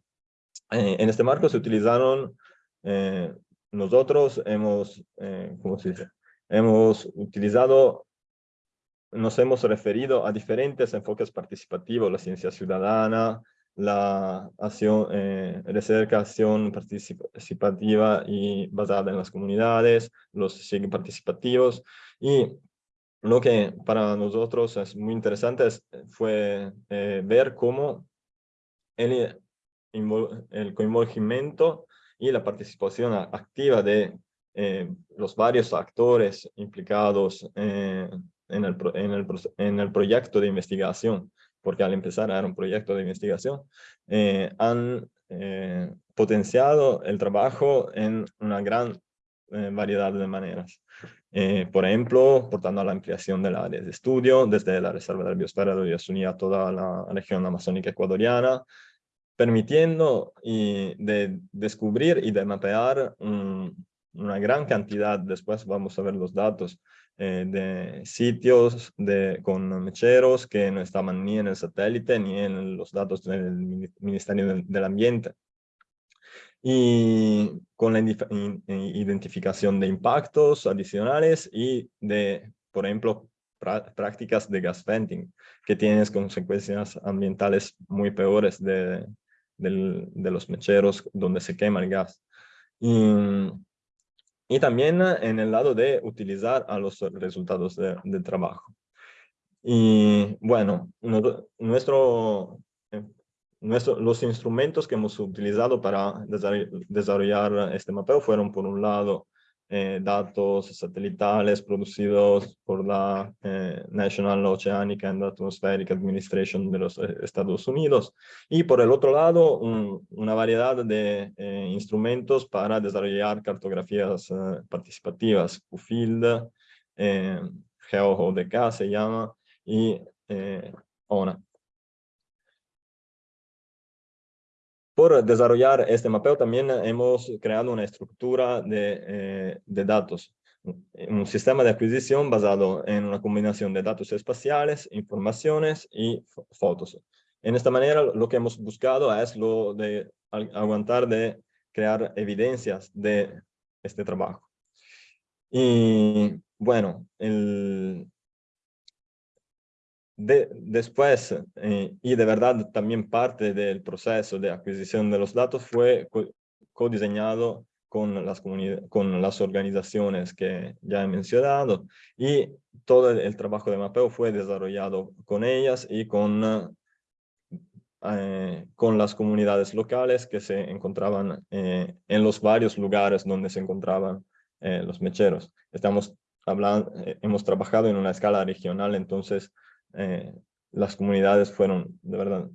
en este marco se utilizaron, nosotros hemos, ¿cómo se dice? Hemos utilizado nos hemos referido a diferentes enfoques participativos, la ciencia ciudadana, la acción, eh, acción participativa y basada en las comunidades, los SIG participativos, y lo que para nosotros es muy interesante fue ver cómo el, el coinvolgimiento y la participación activa de los varios actores implicados en, el, en, el, en, el, proyecto de investigación, porque al empezar era un proyecto de investigación, han potenciado el trabajo en una gran variedad de maneras. Eh, por ejemplo, portando a la ampliación del área de estudio, desde la Reserva de la Biosfera de Uyasuní a toda la región amazónica ecuatoriana, permitiendo y de descubrir y de mapear una gran cantidad, después vamos a ver los datos, eh, de sitios de, con mecheros que no estaban ni en el satélite ni en los datos del Ministerio del Ambiente y con la identificación de impactos adicionales y de, por ejemplo, prácticas de gas venting, que tienen consecuencias ambientales muy peores de, de, los mecheros donde se quema el gas. Y, y, también en el lado de utilizar a los resultados del trabajo. Y bueno, nuestro los instrumentos que hemos utilizado para desarrollar este mapeo fueron, por un lado, eh, datos satelitales producidos por la eh, National Oceanic and Atmospheric Administration de los eh, Estados Unidos y por el otro lado una variedad de instrumentos para desarrollar cartografías participativas, QFIELD, GeoJDK se llama y ONA. Por desarrollar este mapeo también hemos creado una estructura de, eh, de, datos, un sistema de adquisición basado en una combinación de datos espaciales, informaciones y fotos. En esta manera lo que hemos buscado es lo de aguantar de crear evidencias de este trabajo. Y bueno, el, después, eh, y de verdad también parte del proceso de adquisición de los datos fue co-diseñado con las, con las organizaciones que ya he mencionado y todo el, trabajo de mapeo fue desarrollado con ellas y con, eh, con las comunidades locales que se encontraban eh, en los varios lugares donde se encontraban los mecheros. Estamos hablando, hemos trabajado en una escala regional, entonces eh, las comunidades fueron de verdad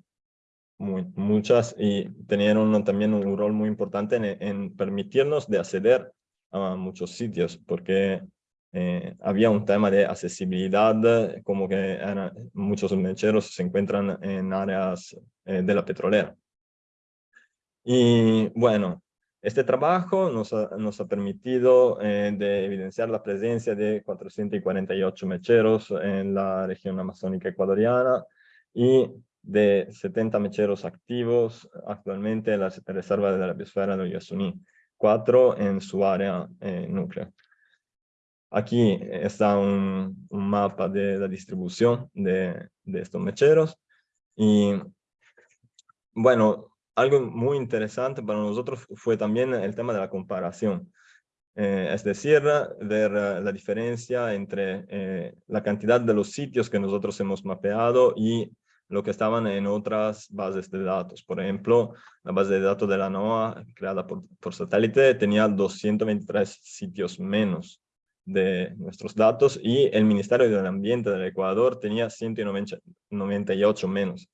muy, muchas y tenían también un rol muy importante en, permitirnos de acceder a muchos sitios porque eh, había un tema de accesibilidad como que muchos mecheros se encuentran en áreas eh, de la petrolera. Y bueno, este trabajo nos ha, nos ha permitido eh, de evidenciar la presencia de 448 mecheros en la región amazónica ecuatoriana y de 70 mecheros activos actualmente en la reserva de la biosfera de Uyasuní, cuatro en su área eh. Aquí está un, un, mapa de la distribución de, de estos mecheros y bueno, algo muy interesante para nosotros fue también el tema de la comparación. Eh, es decir, ver eh, la diferencia entre eh, la cantidad de los sitios que nosotros hemos mapeado y lo que estaban en otras bases de datos. Por ejemplo, la base de datos de la NOAA, creada por, por satélite, tenía 223 sitios menos de nuestros datos y el Ministerio del Ambiente del Ecuador tenía 198 menos.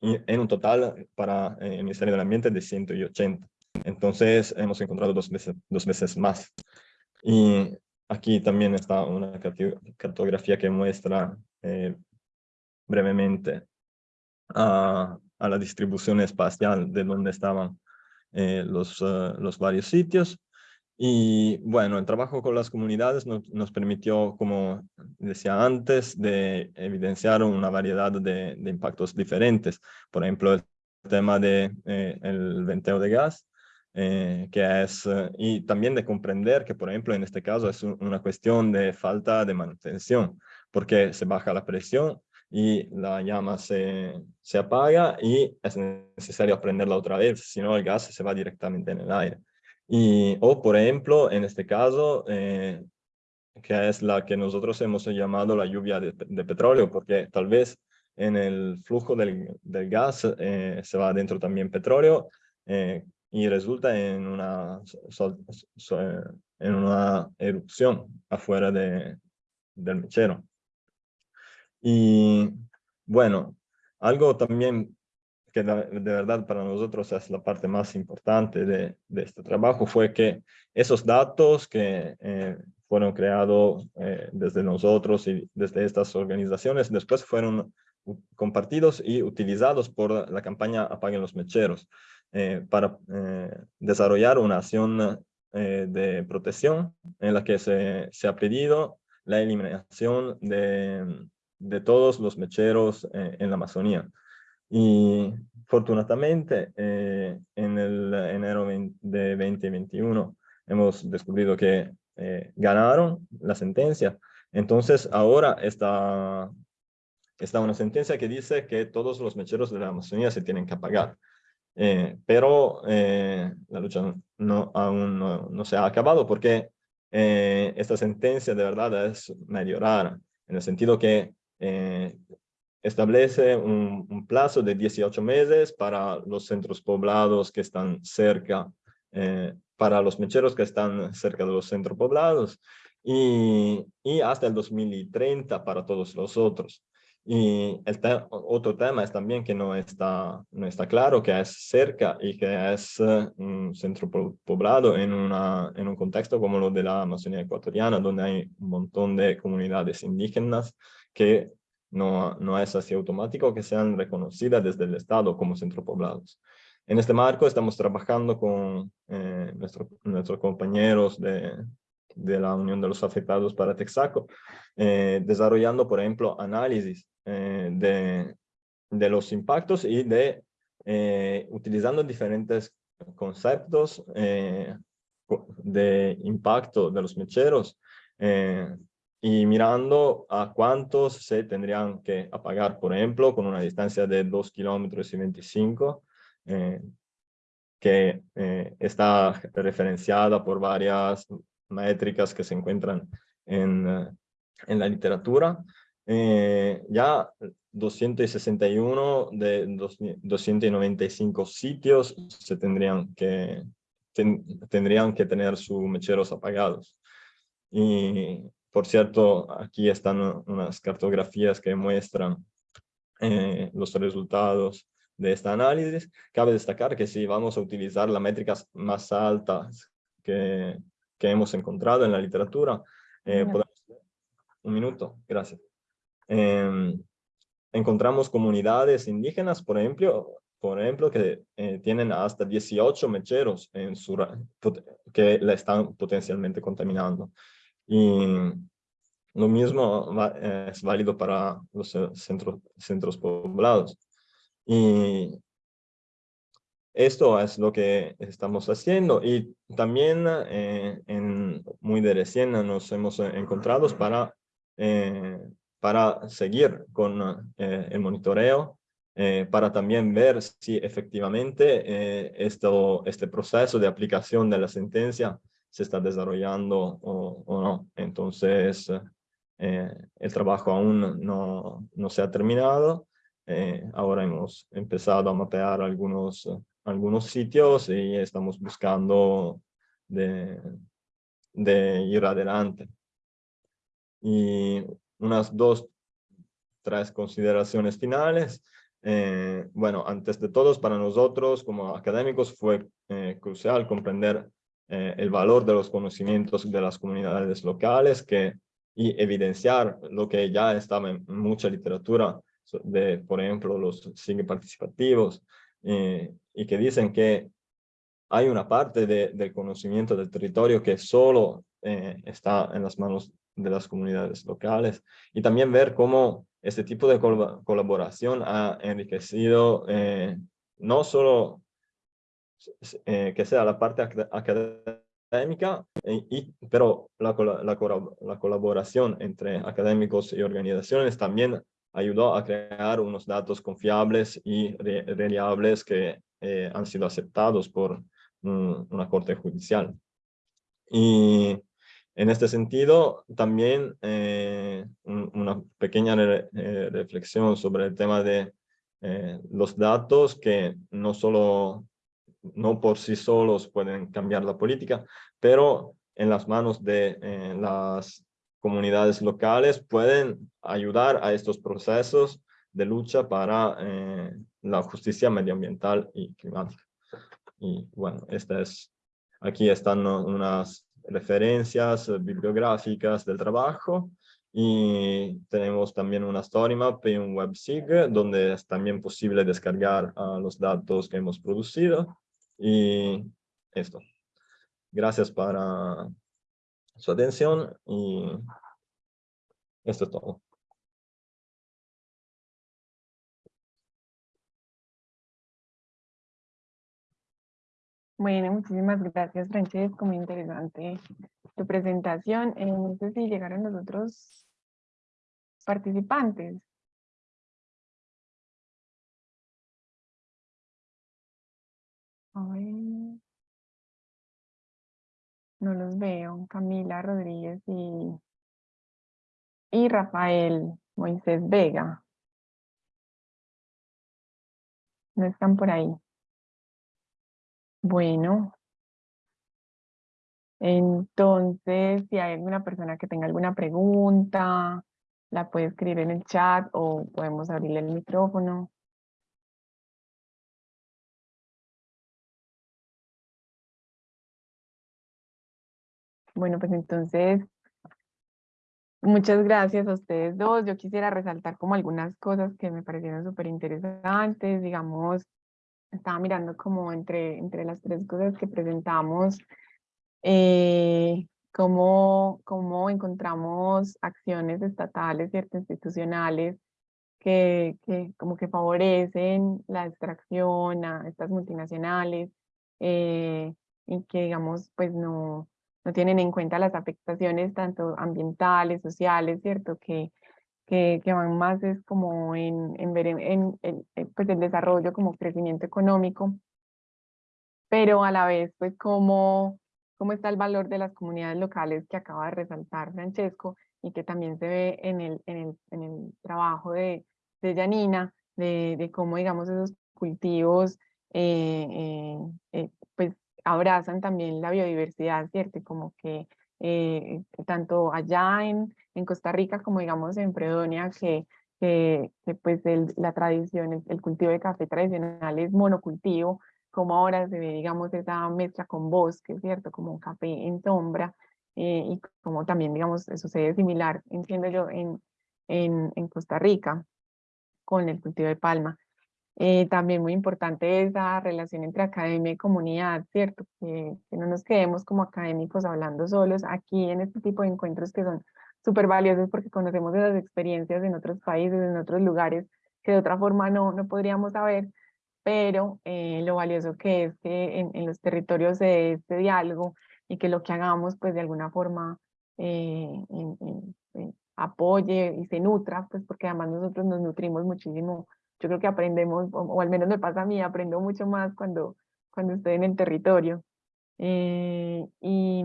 En un total para eh, el Ministerio del Ambiente de 180. Entonces hemos encontrado dos veces, dos veces más. Y aquí también está una cartografía que muestra eh, brevemente a, a, la distribución espacial de donde estaban eh, los, los varios sitios. Y bueno, el trabajo con las comunidades nos, permitió, como decía antes, de evidenciar una variedad de, impactos diferentes. Por ejemplo, el tema del de, eh, venteo de gas, eh, que es, eh, y también de comprender que, por ejemplo, en este caso es una cuestión de falta de manutención, porque se baja la presión y la llama se, se apaga y es necesario prenderla otra vez, si no el gas se va directamente en el aire. Y, o, por ejemplo, en este caso, eh, que es la que nosotros hemos llamado la lluvia de, petróleo, porque tal vez en el flujo del, del gas eh, se va adentro también petróleo eh, y resulta en una, en una erupción afuera de, del mechero. Y bueno, algo también que de, verdad para nosotros es la parte más importante de, de este trabajo fue que esos datos que eh, fueron creados eh, desde nosotros y desde estas organizaciones, después fueron compartidos y utilizados por la campaña Apaguen los Mecheros eh, para eh, desarrollar una acción de protección en la que se, se, ha pedido la eliminación de, de todos los mecheros en la Amazonía. Y afortunadamente, en el enero de 2021 hemos descubierto que eh, ganaron la sentencia. Entonces ahora está, está una sentencia que dice que todos los mecheros de la Amazonía se tienen que apagar. Eh, pero eh, la lucha no, aún no, se ha acabado porque esta sentencia de verdad es medio rara, en el sentido que establece un, un, plazo de 18 meses para los centros poblados que están cerca para los mecheros que están cerca de los centros poblados y, y hasta el 2030 para todos los otros. Y el otro tema es también que no está, no está claro que es cerca y que es eh, un centro poblado en, una, en un contexto como lo de la Amazonía ecuatoriana, donde hay un montón de comunidades indígenas que no, no es así automático que sean reconocidas desde el Estado como centro poblados. En este marco estamos trabajando con eh, nuestros compañeros de, de, la Unión de los Afectados para Texaco, eh, desarrollando, por ejemplo, análisis eh, de, de, los impactos y de utilizando diferentes conceptos de impacto de los mecheros y mirando a cuántos se tendrían que apagar, por ejemplo, con una distancia de 2 kilómetros y 25 eh, que eh, está referenciada por varias métricas que se encuentran en, eh, en la literatura. ya 261 de 295 sitios se tendrían que, tendrían que tener sus mecheros apagados. Y por cierto, aquí están unas cartografías que muestran los resultados de este análisis. Cabe destacar que si vamos a utilizar las métricas más altas que, que hemos encontrado en la literatura, eh, podemos... Un minuto, gracias. Em, encontramos comunidades indígenas, por ejemplo, por ejemplo que eh, tienen hasta 18 mecheros en su, que la están potencialmente contaminando. Y lo mismo es válido para los centros, centros poblados. Y esto es lo que estamos haciendo y también eh, muy de recién nos hemos encontrado para, eh, para seguir con eh, el monitoreo, para también ver si efectivamente esto, este proceso de aplicación de la sentencia se está desarrollando o, o no. Entonces, el trabajo aún no, no se ha terminado eh, ahora hemos empezado a mapear algunos, algunos sitios y estamos buscando de, de ir adelante. Y unas dos, tres consideraciones finales. Eh, bueno, antes de todos, para nosotros como académicos fue eh, crucial comprender el valor de los conocimientos de las comunidades locales que, y evidenciar lo que ya estaba en mucha literatura de, por ejemplo, los signos participativos, eh, y que dicen que hay una parte de, del conocimiento del territorio que solo eh, está en las manos de las comunidades locales, y también ver cómo este tipo de colaboración ha enriquecido eh, no solo que sea la parte académica, y, pero la, la, la, colaboración entre académicos y organizaciones también ayudó a crear unos datos confiables y reliables que eh, han sido aceptados por, una corte judicial. Y en este sentido, también eh, una pequeña eh, reflexión sobre el tema de eh, los datos que no solo, no por sí solos pueden cambiar la política, pero en las manos de las comunidades locales pueden ayudar a estos procesos de lucha para la justicia medioambiental y climática. Y bueno, esta es, aquí están unas referencias bibliográficas del trabajo y tenemos también una story map y un websig donde es también posible descargar los datos que hemos producido y esto. Gracias para su atención y esto es todo. Bueno, muchísimas gracias, Francesco. Muy interesante tu presentación. Eh, no sé si llegaron los otros participantes. No los veo. Camila Rodríguez y, y Rafael Moisés Vega. No están por ahí. Bueno. Entonces, si hay alguna persona que tenga alguna pregunta, la puede escribir en el chat o podemos abrirle el micrófono. Bueno, pues entonces, muchas gracias a ustedes dos. Yo quisiera resaltar como algunas cosas que me parecieron súper interesantes, digamos, estaba mirando como entre, entre las tres cosas que presentamos, eh, cómo, cómo encontramos acciones estatales, y institucionales, que, que como que favorecen la extracción a estas multinacionales eh, y que digamos pues no, no tienen en cuenta las afectaciones tanto ambientales, sociales, ¿cierto? Que, que, van más es como en, en ver en, pues el desarrollo como crecimiento económico, pero a la vez pues cómo, cómo está el valor de las comunidades locales que acaba de resaltar Francesco y que también se ve en el, en el, en el trabajo de, de Janina, de, de cómo digamos esos cultivos eh, eh, eh, pues abrazan también la biodiversidad, ¿cierto? Como que tanto allá en, en Costa Rica como digamos en Fredonia, que, que, pues la tradición, el, cultivo de café tradicional es monocultivo, como ahora se ve digamos esa mezcla con bosque, ¿cierto? Como café en sombra, eh, y como también digamos sucede similar, entiendo yo, en, en, en Costa Rica con el cultivo de palma. Eh, también muy importante esa relación entre academia y comunidad, ¿cierto? Que, que, no nos quedemos como académicos hablando solos aquí en este tipo de encuentros que son súper valiosos porque conocemos esas experiencias en otros países, en otros lugares que de otra forma no, no podríamos saber, pero eh, lo valioso que es que en, en los territorios de este diálogo y que lo que hagamos pues de alguna forma eh, apoye y se nutra, pues porque además nosotros nos nutrimos muchísimo. Yo creo que aprendemos, o, al menos me pasa a mí, aprendo mucho más cuando, cuando estoy en el territorio. Eh, y,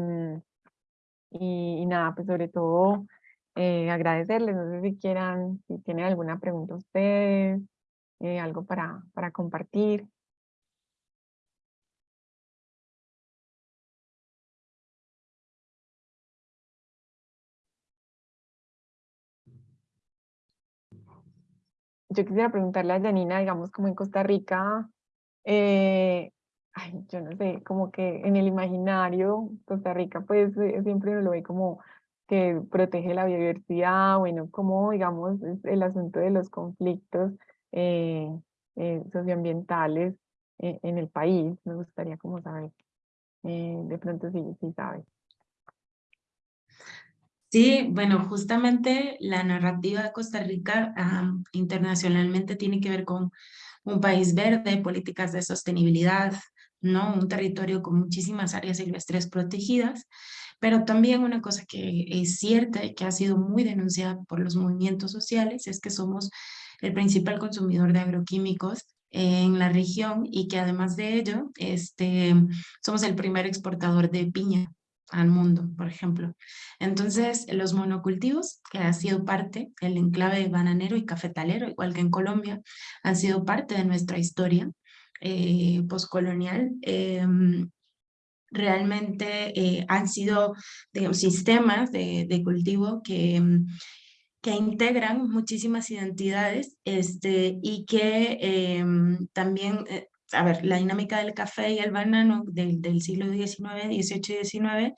y, nada, pues sobre todo eh, agradecerles, no sé si quieran, si tienen alguna pregunta ustedes, eh, algo para, para compartir. Yo quisiera preguntarle a Janina, digamos, como en Costa Rica, eh, ay, yo no sé, como que en el imaginario, Costa Rica, pues eh, siempre uno lo ve como que protege la biodiversidad, bueno, como digamos el asunto de los conflictos eh, eh, socioambientales en el país, me gustaría como saber, de pronto sí, sí sabes. Sí, bueno, justamente la narrativa de Costa Rica internacionalmente tiene que ver con un país verde, políticas de sostenibilidad, ¿no? Un territorio con muchísimas áreas silvestres protegidas, pero también una cosa que es cierta y que ha sido muy denunciada por los movimientos sociales es que somos el principal consumidor de agroquímicos en la región y que además de ello, este, somos el primer exportador de piña al mundo, por ejemplo. Entonces, los monocultivos, que ha sido parte, el enclave bananero y cafetalero, igual que en Colombia, han sido parte de nuestra historia eh, postcolonial. Em, realmente eh, han sido sistemas de, de cultivo que em, que integran muchísimas identidades este, y que em, también, eh, a ver, la dinámica del café y el banano del, del siglo XIX, XVIII y XIX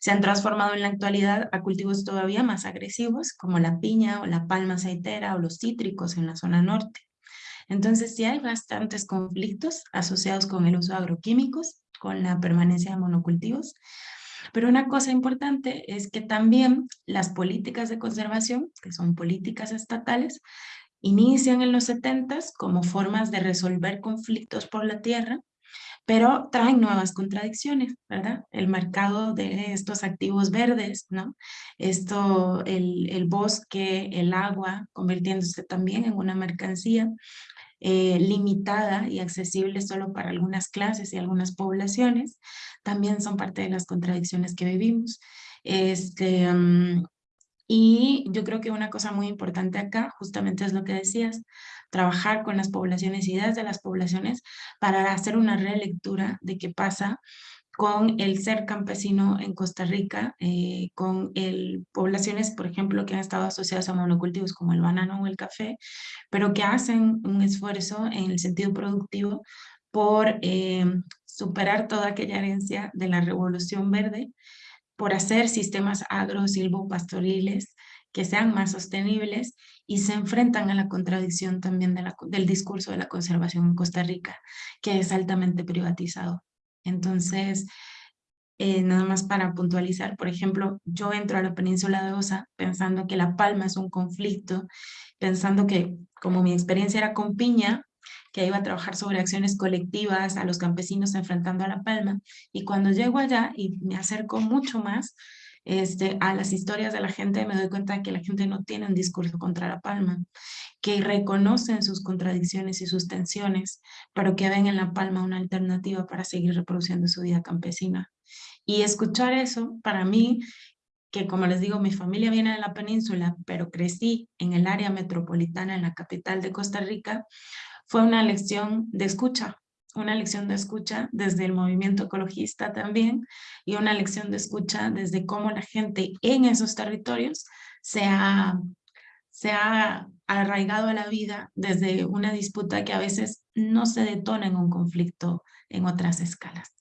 se han transformado en la actualidad a cultivos todavía más agresivos como la piña o la palma aceitera o los cítricos en la zona norte. Entonces sí hay bastantes conflictos asociados con el uso de agroquímicos, con la permanencia de monocultivos, pero una cosa importante es que también las políticas de conservación, que son políticas estatales, inician en los 70 como formas de resolver conflictos por la tierra, pero traen nuevas contradicciones, ¿verdad? El mercado de estos activos verdes, ¿no? Esto, el, el bosque, el agua, convirtiéndose también en una mercancía, eh, limitada y accesible solo para algunas clases y algunas poblaciones, también son parte de las contradicciones que vivimos. Este, mm, y yo creo que una cosa muy importante acá justamente es lo que decías, trabajar con las poblaciones, ideas de las poblaciones para hacer una relectura de qué pasa con el ser campesino en Costa Rica, eh, con el, poblaciones, por ejemplo, que han estado asociadas a monocultivos como el banano o el café, pero que hacen un esfuerzo en el sentido productivo por eh, superar toda aquella herencia de la revolución verde, por hacer sistemas agro-silvopastoriles que sean más sostenibles y se enfrentan a la contradicción también del discurso de la conservación en Costa Rica, que es altamente privatizado. Entonces, eh, nada más para puntualizar, por ejemplo, yo entro a la península de Osa pensando que La Palma es un conflicto, pensando que como mi experiencia era con piña, que iba a trabajar sobre acciones colectivas a los campesinos enfrentando a La Palma, y cuando llego allá y me acerco mucho más este, a las historias de la gente, me doy cuenta que la gente no tiene un discurso contra La Palma, que reconocen sus contradicciones y sus tensiones, pero que ven en La Palma una alternativa para seguir reproduciendo su vida campesina. Y escuchar eso, para mí, que como les digo, mi familia viene de la península, pero crecí en el área metropolitana, en la capital de Costa Rica, fue una lección de escucha, una lección de escucha desde el movimiento ecologista también y una lección de escucha desde cómo la gente en esos territorios se ha, se ha arraigado a la vida desde una disputa que a veces no se detona en un conflicto en otras escalas.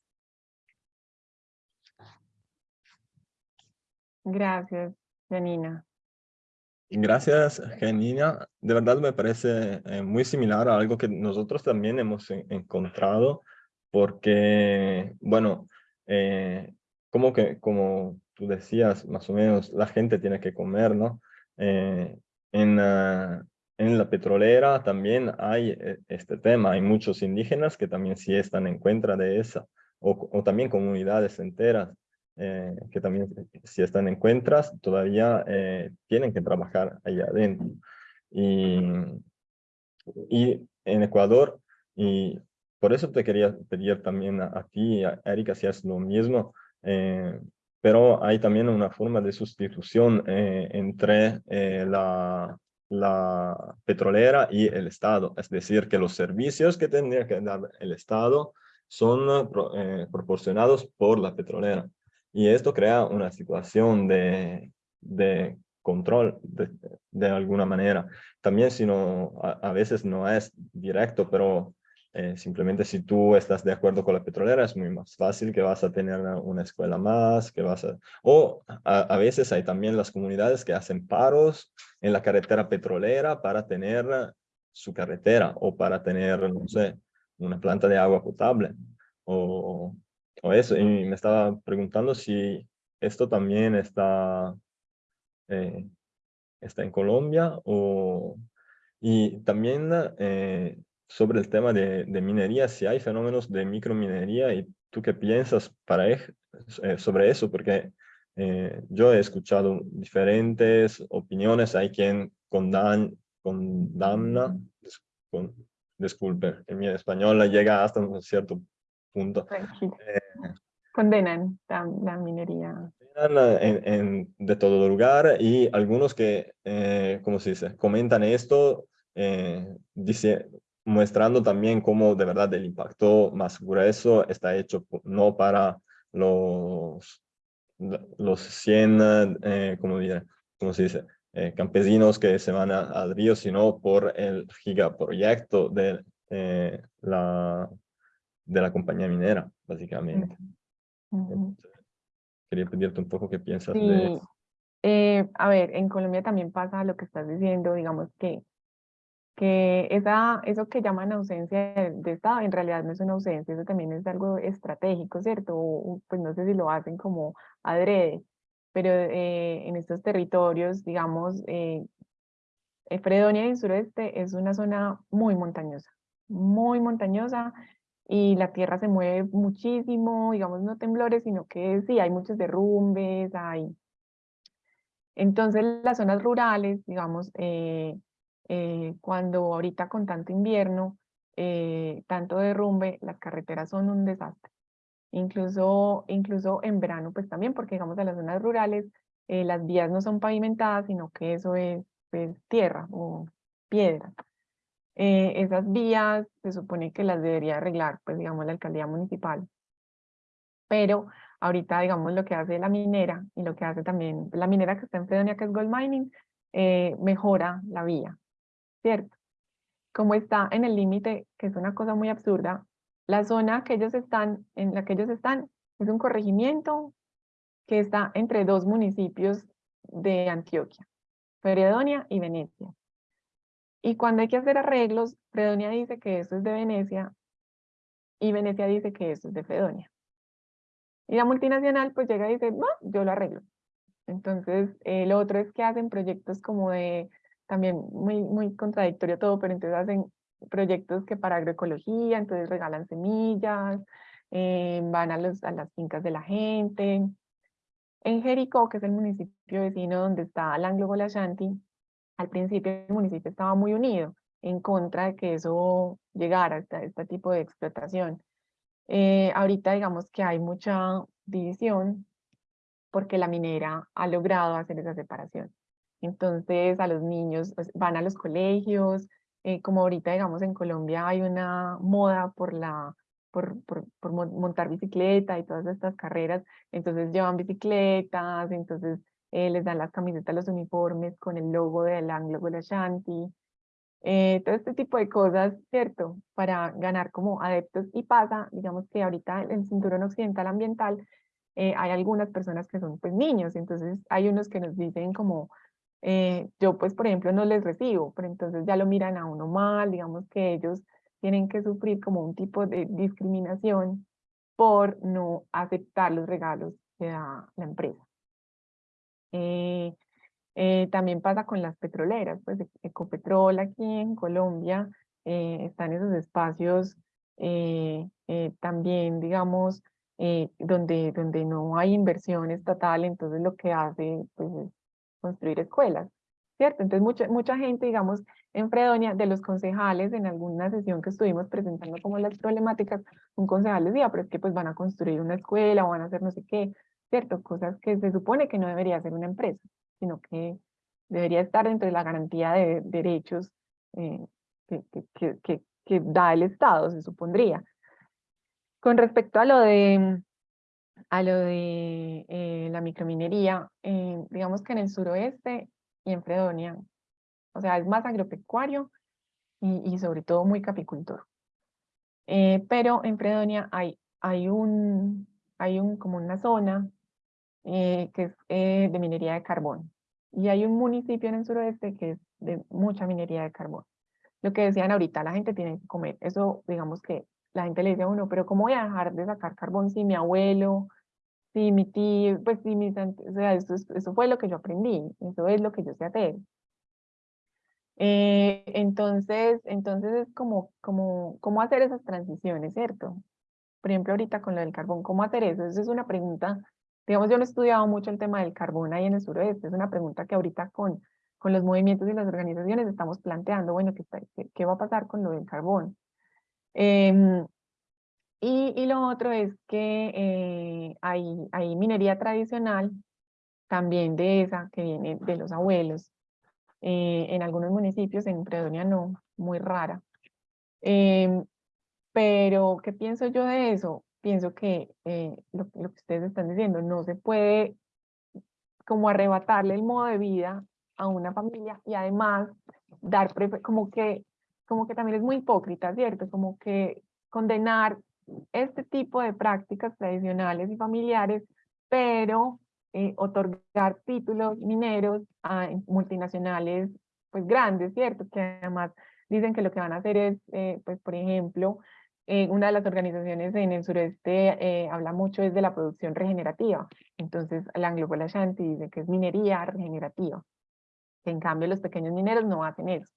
Gracias, Janina. Gracias, Janina. De verdad me parece eh, muy similar a algo que nosotros también hemos encontrado, porque, bueno, eh, como que, como tú decías, más o menos, la gente tiene que comer, ¿no? Eh, en, en la petrolera también hay este tema, hay muchos indígenas que también sí están en contra de esa, o también comunidades enteras eh, que también si están en cuentas, todavía eh, tienen que trabajar allá adentro. Y, y en Ecuador, y por eso te quería pedir también a, ti, a Erika, si es lo mismo, eh, pero hay también una forma de sustitución entre la, la petrolera y el Estado, es decir, que los servicios que tendría que dar el Estado son proporcionados por la petrolera. Y esto crea una situación de, de control de, de, alguna manera. También si no, a, veces no es directo, pero eh, simplemente si tú estás de acuerdo con la petrolera es muy más fácil que vas a tener una, escuela más, que vas a... O a, a, veces hay también las comunidades que hacen paros en la carretera petrolera para tener su carretera o para tener, no sé, una planta de agua potable o o eso, y me estaba preguntando si esto también está, eh, está en Colombia o, y también eh, sobre el tema de, de, minería, si hay fenómenos de microminería y tú qué piensas para, eh, sobre eso, porque yo he escuchado diferentes opiniones, hay quien condamna, condamna con, disculpe, en mi español llega hasta un cierto punto. Eh, Condenan la, la minería. en, en, de todo lugar y algunos que, eh, ¿cómo se dice? Comentan esto eh, dice, mostrando también cómo de verdad el impacto más grueso está hecho no para los, los 100, eh, ¿cómo, diré? ¿cómo se dice? Eh, campesinos que se van al río, sino por el gigaproyecto de, eh, la, de la compañía minera, básicamente. quería pedirte un poco qué piensas de eso. Eh, a ver, en Colombia también pasa lo que estás diciendo, digamos que que esa, eso que llaman ausencia de, Estado en realidad no es una ausencia, eso también es algo estratégico, ¿cierto? pues no sé si lo hacen como adrede, pero eh, en estos territorios, digamos, eh, Fredonia y el suroeste es una zona muy montañosa, muy montañosa, y la tierra se mueve muchísimo, digamos, no temblores, sino que sí, hay muchos derrumbes, hay... Entonces las zonas rurales, digamos, eh, eh, cuando ahorita con tanto invierno, eh, tanto derrumbe, las carreteras son un desastre. Incluso, incluso en verano, pues también, porque digamos en las zonas rurales, eh, las vías no son pavimentadas, sino que eso es pues, tierra o piedra. Esas vías se supone que las debería arreglar, pues digamos, la alcaldía municipal. Pero ahorita, digamos, lo que hace la minera y lo que hace también la minera que está en Fredonia, que es Gold Mining, mejora la vía. ¿cierto? Como está en el límite, que es una cosa muy absurda, la zona que ellos están, en la que ellos están es un corregimiento que está entre dos municipios de Antioquia, Fredonia y Venecia. Y cuando hay que hacer arreglos, Fredonia dice que eso es de Venecia y Venecia dice que eso es de Fredonia. Y la multinacional pues llega y dice, no, yo lo arreglo. Entonces, el otro es que hacen proyectos como de también muy, muy contradictorio todo, pero entonces hacen proyectos que para agroecología, entonces regalan semillas, eh, van a, los, a las fincas de la gente. En Jericó, que es el municipio vecino donde está el Anglo Golashanti, al principio el municipio estaba muy unido en contra de que eso llegara, este, este tipo de explotación. Eh, ahorita digamos que hay mucha división porque la minera ha logrado hacer esa separación. Entonces a los niños pues, van a los colegios, eh, como ahorita digamos en Colombia hay una moda por, la, por, por, por, montar bicicleta y todas estas carreras, entonces llevan bicicletas, entonces eh, les dan las camisetas, los uniformes con el logo del Anglo Ashanti, eh, todo este tipo de cosas, ¿cierto? Para ganar como adeptos y pasa, digamos que ahorita en el cinturón occidental ambiental hay algunas personas que son pues niños, entonces hay unos que nos dicen como eh, yo pues por ejemplo no les recibo, pero entonces ya lo miran a uno mal, digamos que ellos tienen que sufrir como un tipo de discriminación por no aceptar los regalos que da la empresa. Eh, eh, también pasa con las petroleras, pues e-, Ecopetrol aquí en Colombia están esos espacios también, digamos, donde, donde no hay inversión estatal, entonces lo que hace pues, es construir escuelas, ¿cierto? Entonces mucha, mucha gente, digamos, en Fredonia, de los concejales, en alguna sesión que estuvimos presentando como las problemáticas, un concejal decía, pero es que pues van a construir una escuela o van a hacer no sé qué, ¿cierto? Cosas que se supone que no debería ser una empresa, sino que debería estar dentro de la garantía de derechos eh, que, que, que, que da el Estado, se supondría. Con respecto a lo de a lo de eh, la microminería, eh, digamos que en el suroeste y en Fredonia, o sea, es más agropecuario y, y sobre todo muy capicultor. Eh, pero en Fredonia hay, hay, un, hay un, como una zona que es de minería de carbón. Y hay un municipio en el suroeste que es de mucha minería de carbón. Lo que decían ahorita, la gente tiene que comer. Eso, digamos que la gente le dice a uno, pero ¿cómo voy a dejar de sacar carbón si mi abuelo, si mi tío, pues si mis, o sea, eso, eso fue lo que yo aprendí, eso es lo que yo sé hacer. Eh, entonces, entonces es como, como, cómo hacer esas transiciones, ¿cierto? Por ejemplo, ahorita con lo del carbón, ¿cómo hacer eso? Esa es una pregunta, digamos, yo no he estudiado mucho el tema del carbón ahí en el suroeste, es una pregunta que ahorita con, con los movimientos y las organizaciones estamos planteando, bueno, ¿qué, qué, va a pasar con lo del carbón? Em, y, y, lo otro es que eh, hay, hay minería tradicional, también de esa que viene de los abuelos, eh, en algunos municipios, en Fredonia no, muy rara. Em, pero, ¿qué pienso yo de eso? Pienso que eh, lo, que ustedes están diciendo, no se puede como arrebatarle el modo de vida a una familia y además dar, como que, como que también es muy hipócrita, ¿cierto? Como que condenar este tipo de prácticas tradicionales y familiares, pero eh, otorgar títulos mineros a multinacionales pues grandes, ¿cierto? Que además dicen que lo que van a hacer es, eh, pues por ejemplo, eh, una de las organizaciones en el sureste habla mucho es de la producción regenerativa. Entonces la Anglo Ashanti dice que es minería regenerativa. En cambio los pequeños mineros no hacen eso,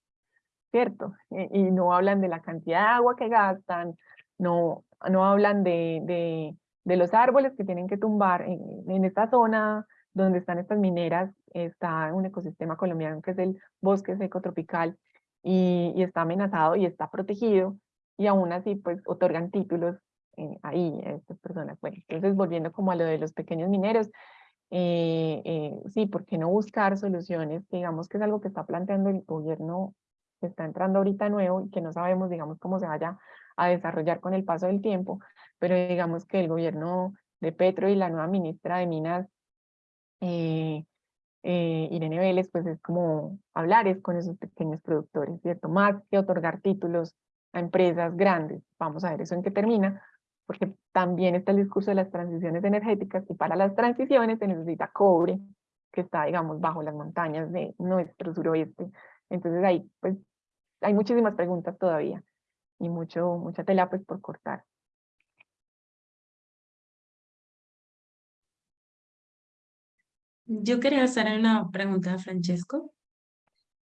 ¿cierto? y no hablan de la cantidad de agua que gastan, no, no hablan de, de de los árboles que tienen que tumbar en, esta zona donde están estas mineras, está un ecosistema colombiano que es el bosque seco tropical y, está amenazado y está protegido y aún así pues otorgan títulos eh, ahí a estas personas. Bueno, entonces volviendo como a lo de los pequeños mineros, eh, eh, sí, ¿por qué no buscar soluciones? Digamos que es algo que está planteando el gobierno que está entrando ahorita nuevo y que no sabemos, digamos, cómo se vaya a desarrollar con el paso del tiempo, pero digamos que el gobierno de Petro y la nueva ministra de Minas, eh, eh, Irene Vélez, pues es como hablar con esos pequeños productores, ¿cierto? Más que otorgar títulos a empresas grandes. Vamos a ver eso en qué termina, porque también está el discurso de las transiciones energéticas y para las transiciones se necesita cobre, que está, digamos, bajo las montañas de nuestro suroeste. Entonces ahí, pues, hay muchísimas preguntas todavía y mucho, mucha tela pues por cortar. Yo quería hacer una pregunta a Francesco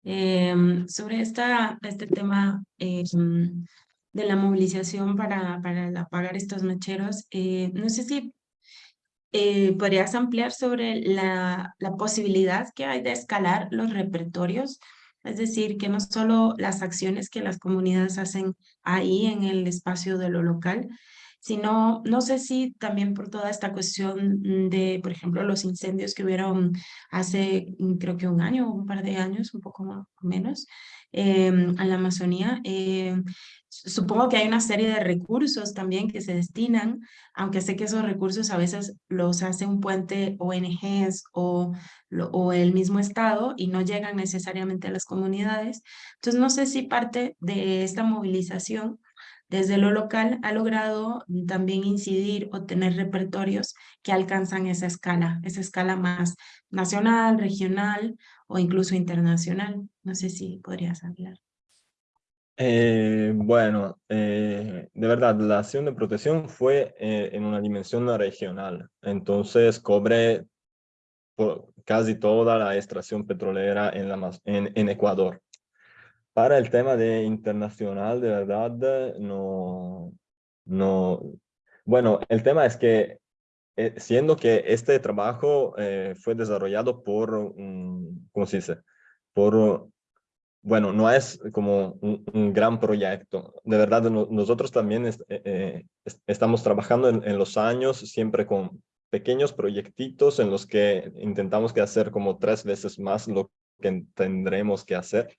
em, sobre esta, este tema em, de la movilización para, para apagar estos mecheros. Eh, no sé si eh, podrías ampliar sobre la, la posibilidad que hay de escalar los repertorios es decir, que no solo las acciones que las comunidades hacen ahí en el espacio de lo local, sino, no sé si también por toda esta cuestión de, por ejemplo, los incendios que hubieron hace, mm, creo que un año, un par de años, un poco o menos, em, en la Amazonía. Em, supongo que hay una serie de recursos también que se destinan, aunque sé que esos recursos a veces los hace un puente ONGs o, o el mismo Estado y no llegan necesariamente a las comunidades. Entonces, no sé si parte de esta movilización desde lo local ha logrado también incidir o tener repertorios que alcanzan esa escala, esa escala más nacional, regional o incluso internacional. No sé si podrías hablar. Eh, bueno, eh, de verdad, la acción de protección fue eh, en una dimensión regional, entonces cobre casi toda la extracción petrolera en, Ecuador. Para el tema de internacional, de verdad, no, no, bueno, el tema es que eh, siendo que este trabajo eh, fue desarrollado por, un, ¿cómo se dice? Por, bueno, no es como un, gran proyecto. De verdad, nosotros también eh, estamos trabajando en, en, los años siempre con pequeños proyectitos en los que intentamos que hacer como tres veces más lo que tendremos que hacer.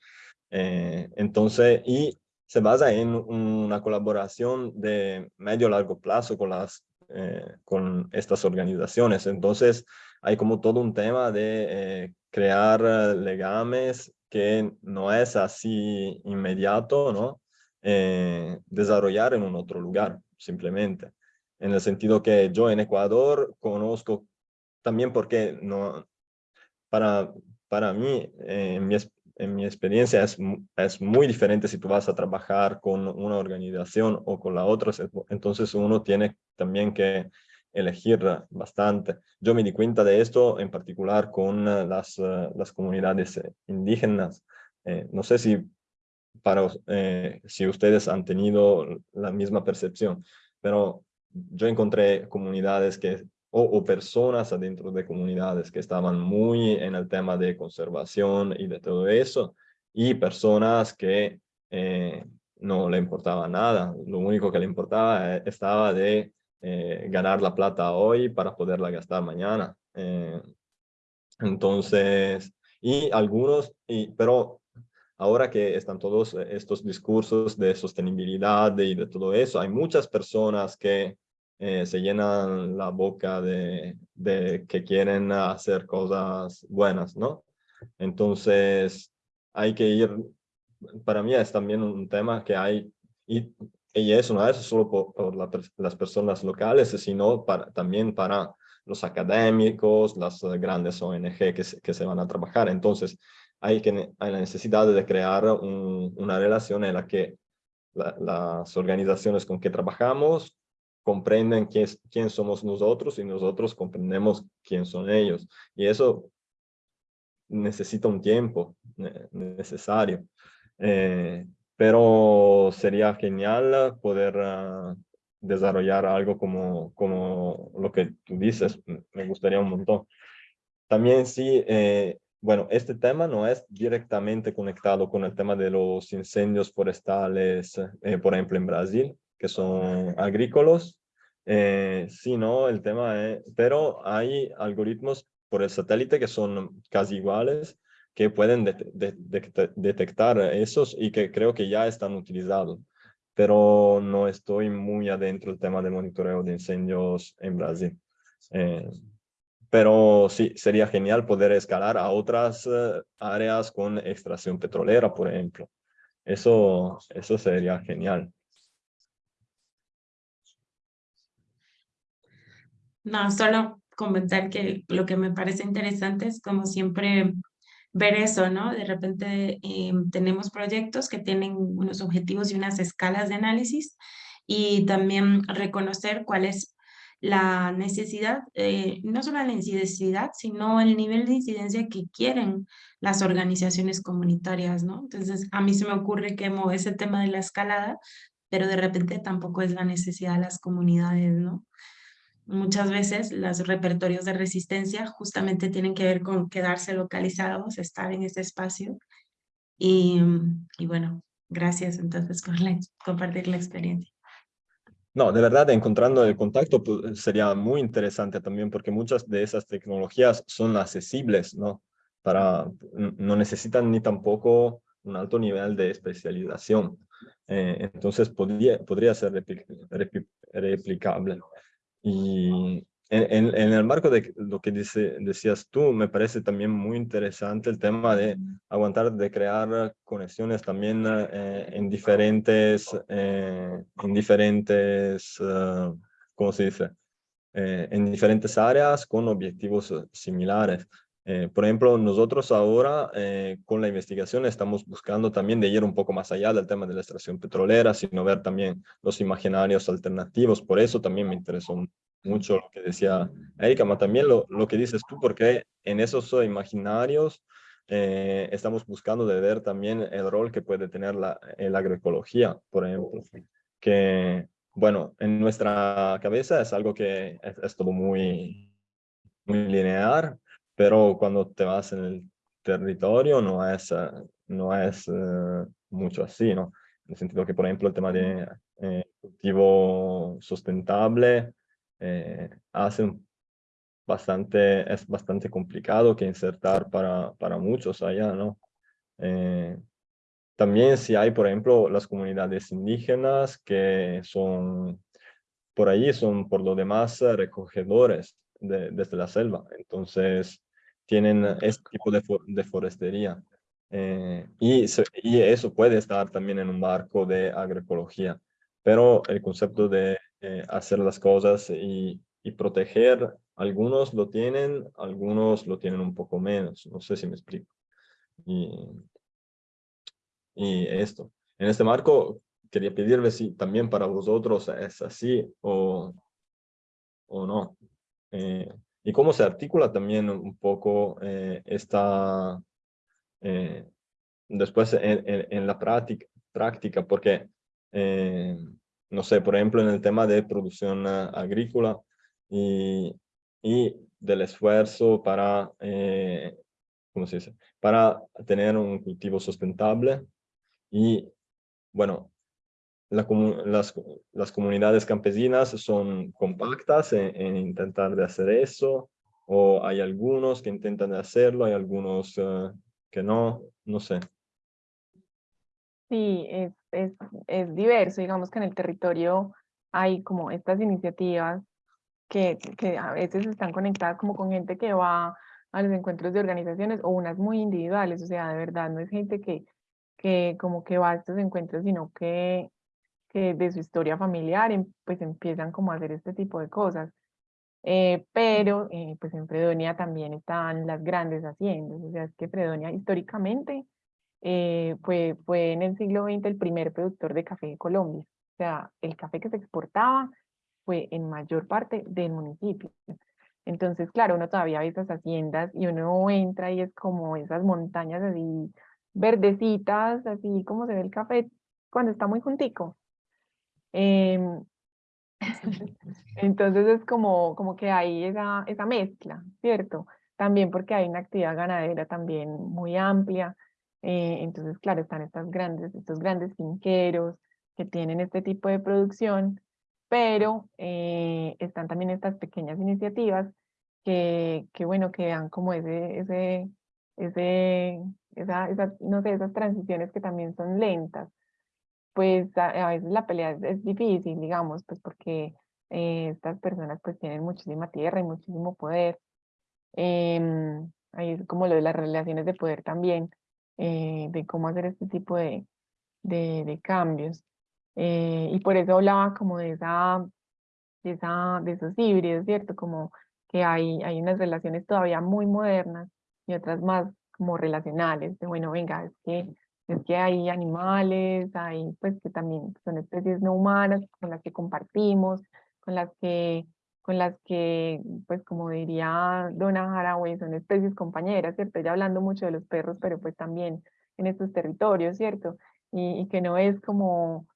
Eh, entonces, y se basa en una colaboración de medio largo plazo con, las, eh, con estas organizaciones. Entonces, hay como todo un tema de eh, crear legames que no es así inmediato, ¿no? desarrollar en un otro lugar, simplemente. En el sentido que yo en Ecuador conozco también porque no, para, para mí, en mi, en mi experiencia es, es muy diferente si tú vas a trabajar con una organización o con la otra, entonces uno tiene también que elegir bastante. Yo me di cuenta de esto en particular con eh, las, eh, las comunidades eh, indígenas. no sé si, para, si ustedes han tenido la misma percepción, pero yo encontré comunidades que o, personas adentro de comunidades que estaban muy en el tema de conservación y de todo eso, y personas que eh, no le importaba nada. Lo único que le importaba eh, estaba de eh, ganar la plata hoy para poderla gastar mañana. Eh, entonces, y algunos, y, pero ahora que están todos estos discursos de sostenibilidad y de todo eso, hay muchas personas que se llenan la boca de, de que quieren hacer cosas buenas, ¿no? Entonces, hay que ir para mí es también un tema que hay, y, y eso no es solo por, las personas locales, sino para, también para los académicos, las grandes ONG que se, que se van a trabajar. Entonces, hay, que, hay la necesidad de crear una relación en la que las organizaciones con que trabajamos comprenden quién, quién somos nosotros y nosotros comprendemos quién son ellos. Y eso necesita un tiempo necesario. Eh, pero sería genial poder ah, desarrollar algo como, como lo que tú dices, me gustaría un montón. También sí, eh, bueno, este tema no es directamente conectado con el tema de los incendios forestales, eh, por ejemplo, en Brasil, que son agrícolas, sino el tema es, pero hay algoritmos por el satélite que son casi iguales, que pueden detectar esos y que creo que ya están utilizados. Pero no estoy muy adentro del tema de monitoreo de incendios en Brasil. Eh, pero sí, sería genial poder escalar a otras eh, áreas con extracción petrolera, por ejemplo. Eso, eso sería genial. No, solo comentar que lo que me parece interesante es como siempre ver eso, ¿no? De repente em, tenemos proyectos que tienen unos objetivos y unas escalas de análisis y también reconocer cuál es la necesidad, eh, no solo la necesidad, sino el nivel de incidencia que quieren las organizaciones comunitarias, ¿no? Entonces, a mí se me ocurre que ese tema de la escalada, pero de repente tampoco es la necesidad de las comunidades, ¿no? Muchas veces los repertorios de resistencia justamente tienen que ver con quedarse localizados, estar en ese espacio. Y, y bueno, gracias entonces por compartir la experiencia. No, de verdad, encontrando el contacto pues, sería muy interesante también porque muchas de esas tecnologías son accesibles, ¿no? Para, no necesitan ni tampoco un alto nivel de especialización. Eh, entonces podría, podría ser replicable. Y en, en, el marco de lo que dice, decías tú, me parece también muy interesante el tema de aguantar, de crear conexiones también eh, en diferentes, eh, en diferentes, uh, ¿cómo se dice? Eh, en diferentes áreas con objetivos similares. Por ejemplo, nosotros ahora con la investigación estamos buscando también de ir un poco más allá del tema de la extracción petrolera, sino ver también los imaginarios alternativos. Por eso también me interesó mucho lo que decía Erika, pero también lo, lo que dices tú, porque en esos imaginarios eh, estamos buscando de ver también el rol que puede tener la, la agroecología, por ejemplo, que, bueno, en nuestra cabeza es algo que es, todo muy, muy lineal, pero cuando te vas en el territorio no es, eh, no es eh, mucho así, ¿no? En el sentido que, por ejemplo, el tema de cultivo sustentable eh, hacen bastante, es bastante complicado que insertar para, para muchos allá, ¿no? Eh, también si hay, por ejemplo, las comunidades indígenas que son, por ahí son por lo demás recogedores de, desde la selva, entonces tienen este tipo de, de forestería. Eh, y, y eso puede estar también en un marco de agroecología, pero el concepto de eh, hacer las cosas y, y, proteger. Algunos lo tienen, algunos lo tienen un poco menos. No sé si me explico. Y, y esto. En este marco, quería pedirle si también para vosotros es así o, o no. Eh, y cómo se articula también un poco eh, esta, después en, la práctica, práctica porque no sé, por ejemplo, en el tema de producción ah, agrícola y, y del esfuerzo para, eh, ¿cómo se dice? Para tener un cultivo sustentable y, bueno, las, las, comunidades campesinas son compactas en, intentar de hacer eso, o hay algunos que intentan hacerlo, hay algunos eh, que no, no sé. Sí, es, es, es, diverso, digamos que en el territorio hay como estas iniciativas que, que a veces están conectadas como con gente que va a los encuentros de organizaciones o unas muy individuales, o sea, de verdad no es gente que, que como que va a estos encuentros, sino que, que de su historia familiar em, pues empiezan como a hacer este tipo de cosas. Eh, pero eh, pues en Fredonia también están las grandes haciendas, o sea, es que Fredonia históricamente eh, fue, fue en el siglo XX el primer productor de café de Colombia, o sea, el café que se exportaba fue en mayor parte del municipio. Entonces, claro, uno todavía ve esas haciendas y uno entra y es como esas montañas así verdecitas, así como se ve el café cuando está muy juntico. Em, entonces es como, como que hay esa, esa mezcla, ¿cierto? También porque hay una actividad ganadera también muy amplia. Eh, entonces, claro, están estas grandes, estos grandes finqueros que tienen este tipo de producción pero eh, están también estas pequeñas iniciativas que, que bueno, que dan como ese, ese, ese, esa, esa, no sé, esas transiciones que también son lentas. Pues a, veces la pelea es, difícil, digamos, pues porque eh, estas personas pues tienen muchísima tierra y muchísimo poder. Eh, ahí es como lo de las relaciones de poder también, eh, de cómo hacer este tipo de, de, de cambios. Eh, y por eso hablaba como de, esa, de, esa, de esos híbridos, ¿cierto? Como que hay, hay unas relaciones todavía muy modernas y otras más como relacionales, de bueno, venga, es que, es que hay animales, hay pues que también son especies no humanas con las que compartimos, con las que, con las que pues como diría Donna Haraway, son especies compañeras, ¿cierto? Ya hablando mucho de los perros, pero pues también en estos territorios, ¿cierto? Y, y que no es como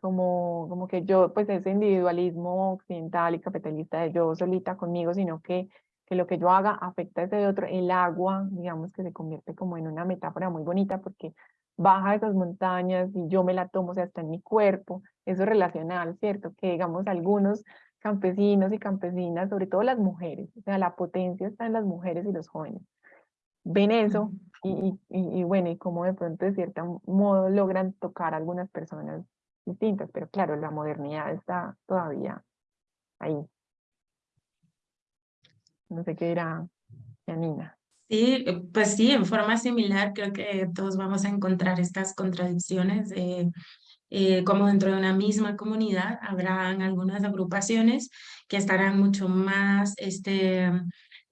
como, como que yo, pues ese individualismo occidental y capitalista de yo solita conmigo, sino que, que lo que yo haga afecta a ese otro. El agua, digamos que se convierte como en una metáfora muy bonita porque baja esas montañas y yo me la tomo, o sea, está en mi cuerpo, eso es relacional, ¿cierto? Que digamos algunos campesinos y campesinas, sobre todo las mujeres, o sea, la potencia está en las mujeres y los jóvenes. Ven eso y, y, y bueno, y como de pronto de cierto modo logran tocar a algunas personas distintas, pero claro, la modernidad está todavía ahí. No sé qué dirá Janina. Sí, eh, pues sí, en forma similar creo que todos vamos a encontrar estas contradicciones eh, como dentro de una misma comunidad habrán algunas agrupaciones que estarán mucho más este,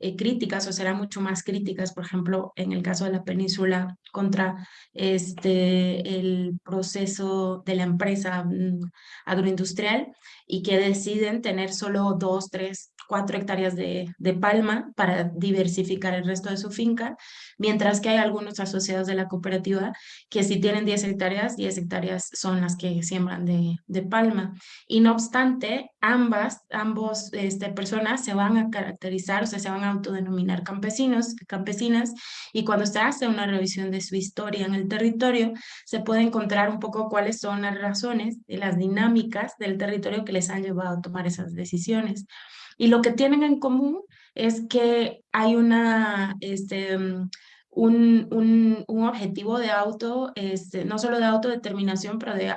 eh, críticas o serán mucho más críticas, por ejemplo, en el caso de la península contra este, el proceso de la empresa mm, agroindustrial y que deciden tener solo dos, tres, cuatro hectáreas de, de, palma para diversificar el resto de su finca, mientras que hay algunos asociados de la cooperativa que si tienen 10 hectáreas, 10 hectáreas son las que siembran de, de palma. Y no obstante, ambas, ambos este, personas se van a caracterizar, o sea, se van a autodenominar campesinos, campesinas, y cuando se hace una revisión de su historia en el territorio, se puede encontrar un poco cuáles son las razones y las dinámicas del territorio que les han llevado a tomar esas decisiones. Y lo que tienen en común es que hay una, este, un, un, un objetivo de auto, este, no solo de autodeterminación, pero de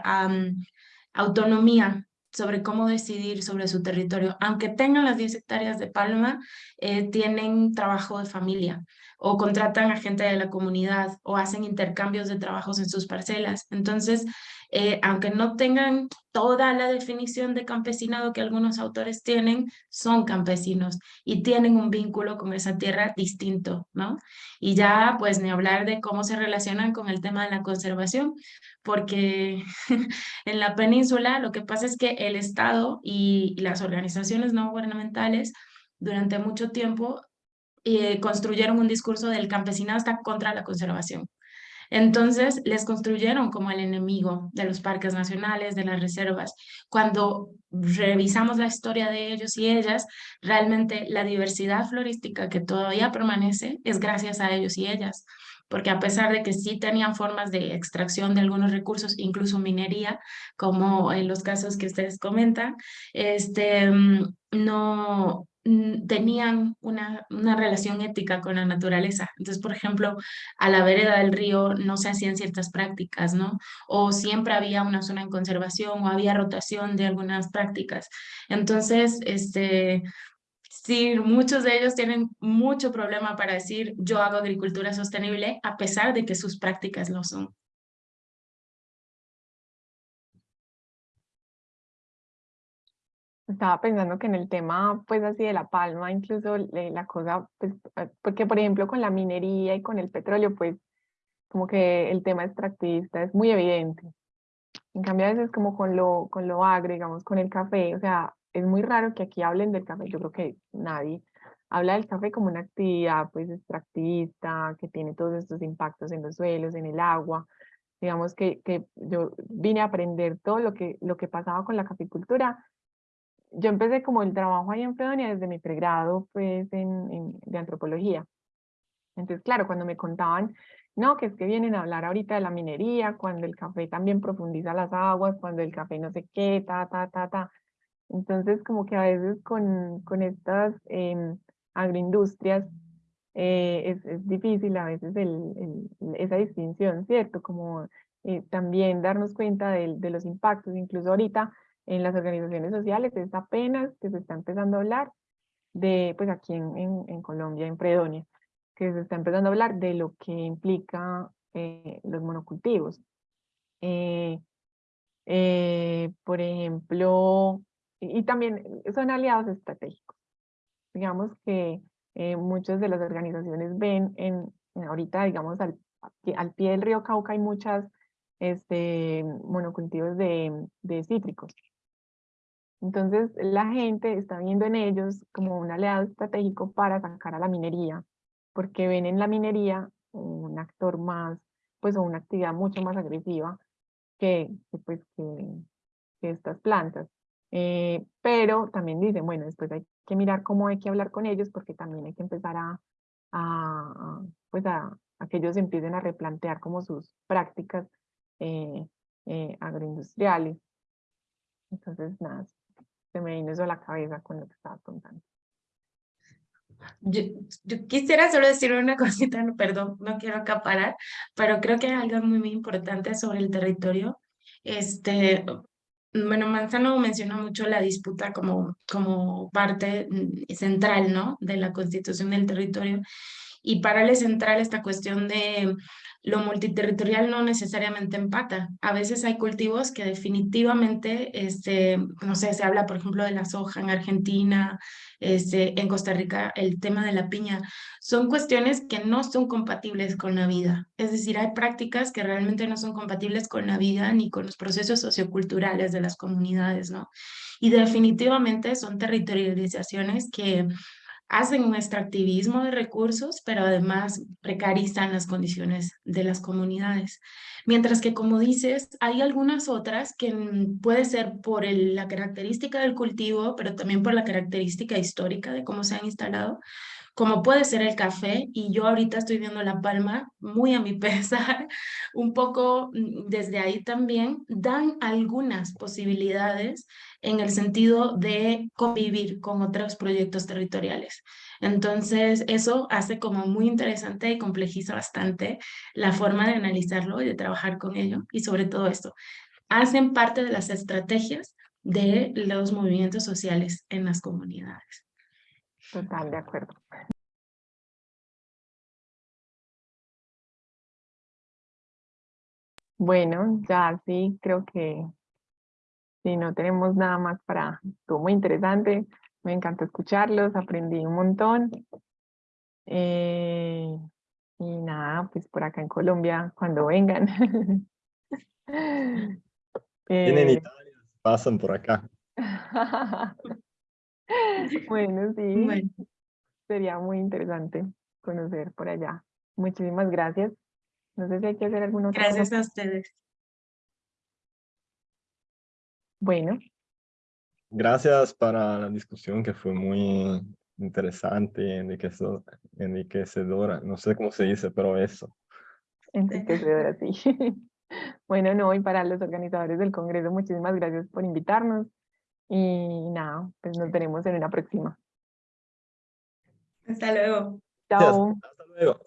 autonomía sobre cómo decidir sobre su territorio. Aunque tengan las 10 hectáreas de palma, eh, tienen trabajo de familia o contratan a gente de la comunidad o hacen intercambios de trabajos en sus parcelas. Entonces, eh, aunque no tengan toda la definición de campesinado que algunos autores tienen, son campesinos y tienen un vínculo con esa tierra distinto, ¿no? Y ya, pues, ni hablar de cómo se relacionan con el tema de la conservación, porque en la península lo que pasa es que el Estado y las organizaciones no gubernamentales durante mucho tiempo eh, construyeron un discurso del campesinado está contra la conservación. Entonces les construyeron como el enemigo de los parques nacionales, de las reservas. Cuando revisamos la historia de ellos y ellas, realmente la diversidad florística que todavía permanece es gracias a ellos y ellas. porque a pesar de que sí tenían formas de extracción de algunos recursos, incluso minería, como en los casos que ustedes comentan, este, mm, no, tenían una, una relación ética con la naturaleza. Entonces, por ejemplo, a la vereda del río no se hacían ciertas prácticas, ¿no? O siempre había una zona en conservación o había rotación de algunas prácticas. Entonces, este, sí, muchos de ellos tienen mucho problema para decir yo hago agricultura sostenible a pesar de que sus prácticas lo son. Estaba pensando que en el tema, pues así de la palma, incluso la cosa, pues, eh, porque por ejemplo con la minería y con el petróleo, pues como que el tema extractivista es muy evidente. En cambio a veces como con lo, con lo agro, digamos, con el café, o sea, es muy raro que aquí hablen del café, yo creo que nadie habla del café como una actividad pues extractivista, que tiene todos estos impactos en los suelos, en el agua, digamos que, que yo vine a aprender todo lo que, lo que pasaba con la caficultura yo empecé como el trabajo ahí en Fredonia desde mi pregrado pues en, de antropología. Entonces, claro, cuando me contaban, no, que es que vienen a hablar ahorita de la minería, cuando el café también profundiza las aguas, cuando el café no sé qué, ta, ta, ta, ta. Entonces, como que a veces con, con estas em, agroindustrias eh, es, es, difícil a veces el, esa distinción, ¿cierto? Como eh, también darnos cuenta de, de los impactos, incluso ahorita en las organizaciones sociales, es apenas que se está empezando a hablar de, pues aquí en, en, Colombia, en Predonia, que se está empezando a hablar de lo que implica eh, los monocultivos. Eh, eh, por ejemplo, y, también son aliados estratégicos. Digamos que muchas de las organizaciones ven en, ahorita, digamos, al, al pie del río Cauca hay muchas este, monocultivos de, de cítricos. Entonces la gente está viendo en ellos como un aliado estratégico para sacar a la minería, porque ven en la minería un actor más, pues o una actividad mucho más agresiva que, pues, que, estas plantas. Eh, pero también dicen, bueno, después hay que mirar cómo hay que hablar con ellos porque también hay que empezar a, pues a, que ellos empiecen a replantear como sus prácticas eh, eh, agroindustriales. Entonces, nada, me vino eso a la cabeza con lo que estaba contando. Yo, yo, quisiera solo decir una cosita, perdón, no quiero acaparar, pero creo que hay algo muy, muy importante sobre el territorio. Este, bueno, Manzano menciona mucho la disputa como, como parte mm, central, ¿no? De la constitución del territorio. Y para es central esta cuestión de lo multiterritorial no necesariamente empata. A veces hay cultivos que definitivamente, este, no sé, se habla por ejemplo de la soja en Argentina, este, en Costa Rica el tema de la piña. Son cuestiones que no son compatibles con la vida. Es decir, hay prácticas que realmente no son compatibles con la vida ni con los procesos socioculturales de las comunidades, ¿no? Y definitivamente son territorializaciones que hacen un extractivismo de recursos, pero además precarizan las condiciones de las comunidades. Mientras que, como dices, hay algunas otras que puede ser por la característica del cultivo, pero también por la característica histórica de cómo se han instalado, como puede ser el café, y yo ahorita estoy viendo La Palma, muy a mi pesar, un poco mm, desde ahí también, dan algunas posibilidades en el sentido de convivir con otros proyectos territoriales. Entonces, eso hace como muy interesante y complejiza bastante la forma de analizarlo y de trabajar con ello, y sobre todo esto, hacen parte de las estrategias de los movimientos sociales en las comunidades. Total, de acuerdo. Bueno, ya sí, creo que si no tenemos nada más para... Estuvo muy interesante, me encantó escucharlos, aprendí un montón. Eh, y nada, pues por acá en Colombia, cuando vengan. Tienen eh, Italia, pasan por acá. Bueno, sí. Sería muy interesante conocer por allá. Muchísimas gracias. No sé si hay que hacer alguna otra Gracias a ustedes. Bueno. Gracias para la discusión que fue muy interesante, enriquecedora. No sé cómo se dice, pero eso. enriquecedora, sí. Bueno, no, y para los organizadores del Congreso, muchísimas gracias por invitarnos. Y nada, pues nos veremos en una próxima. Hasta luego. Chao. Hasta luego.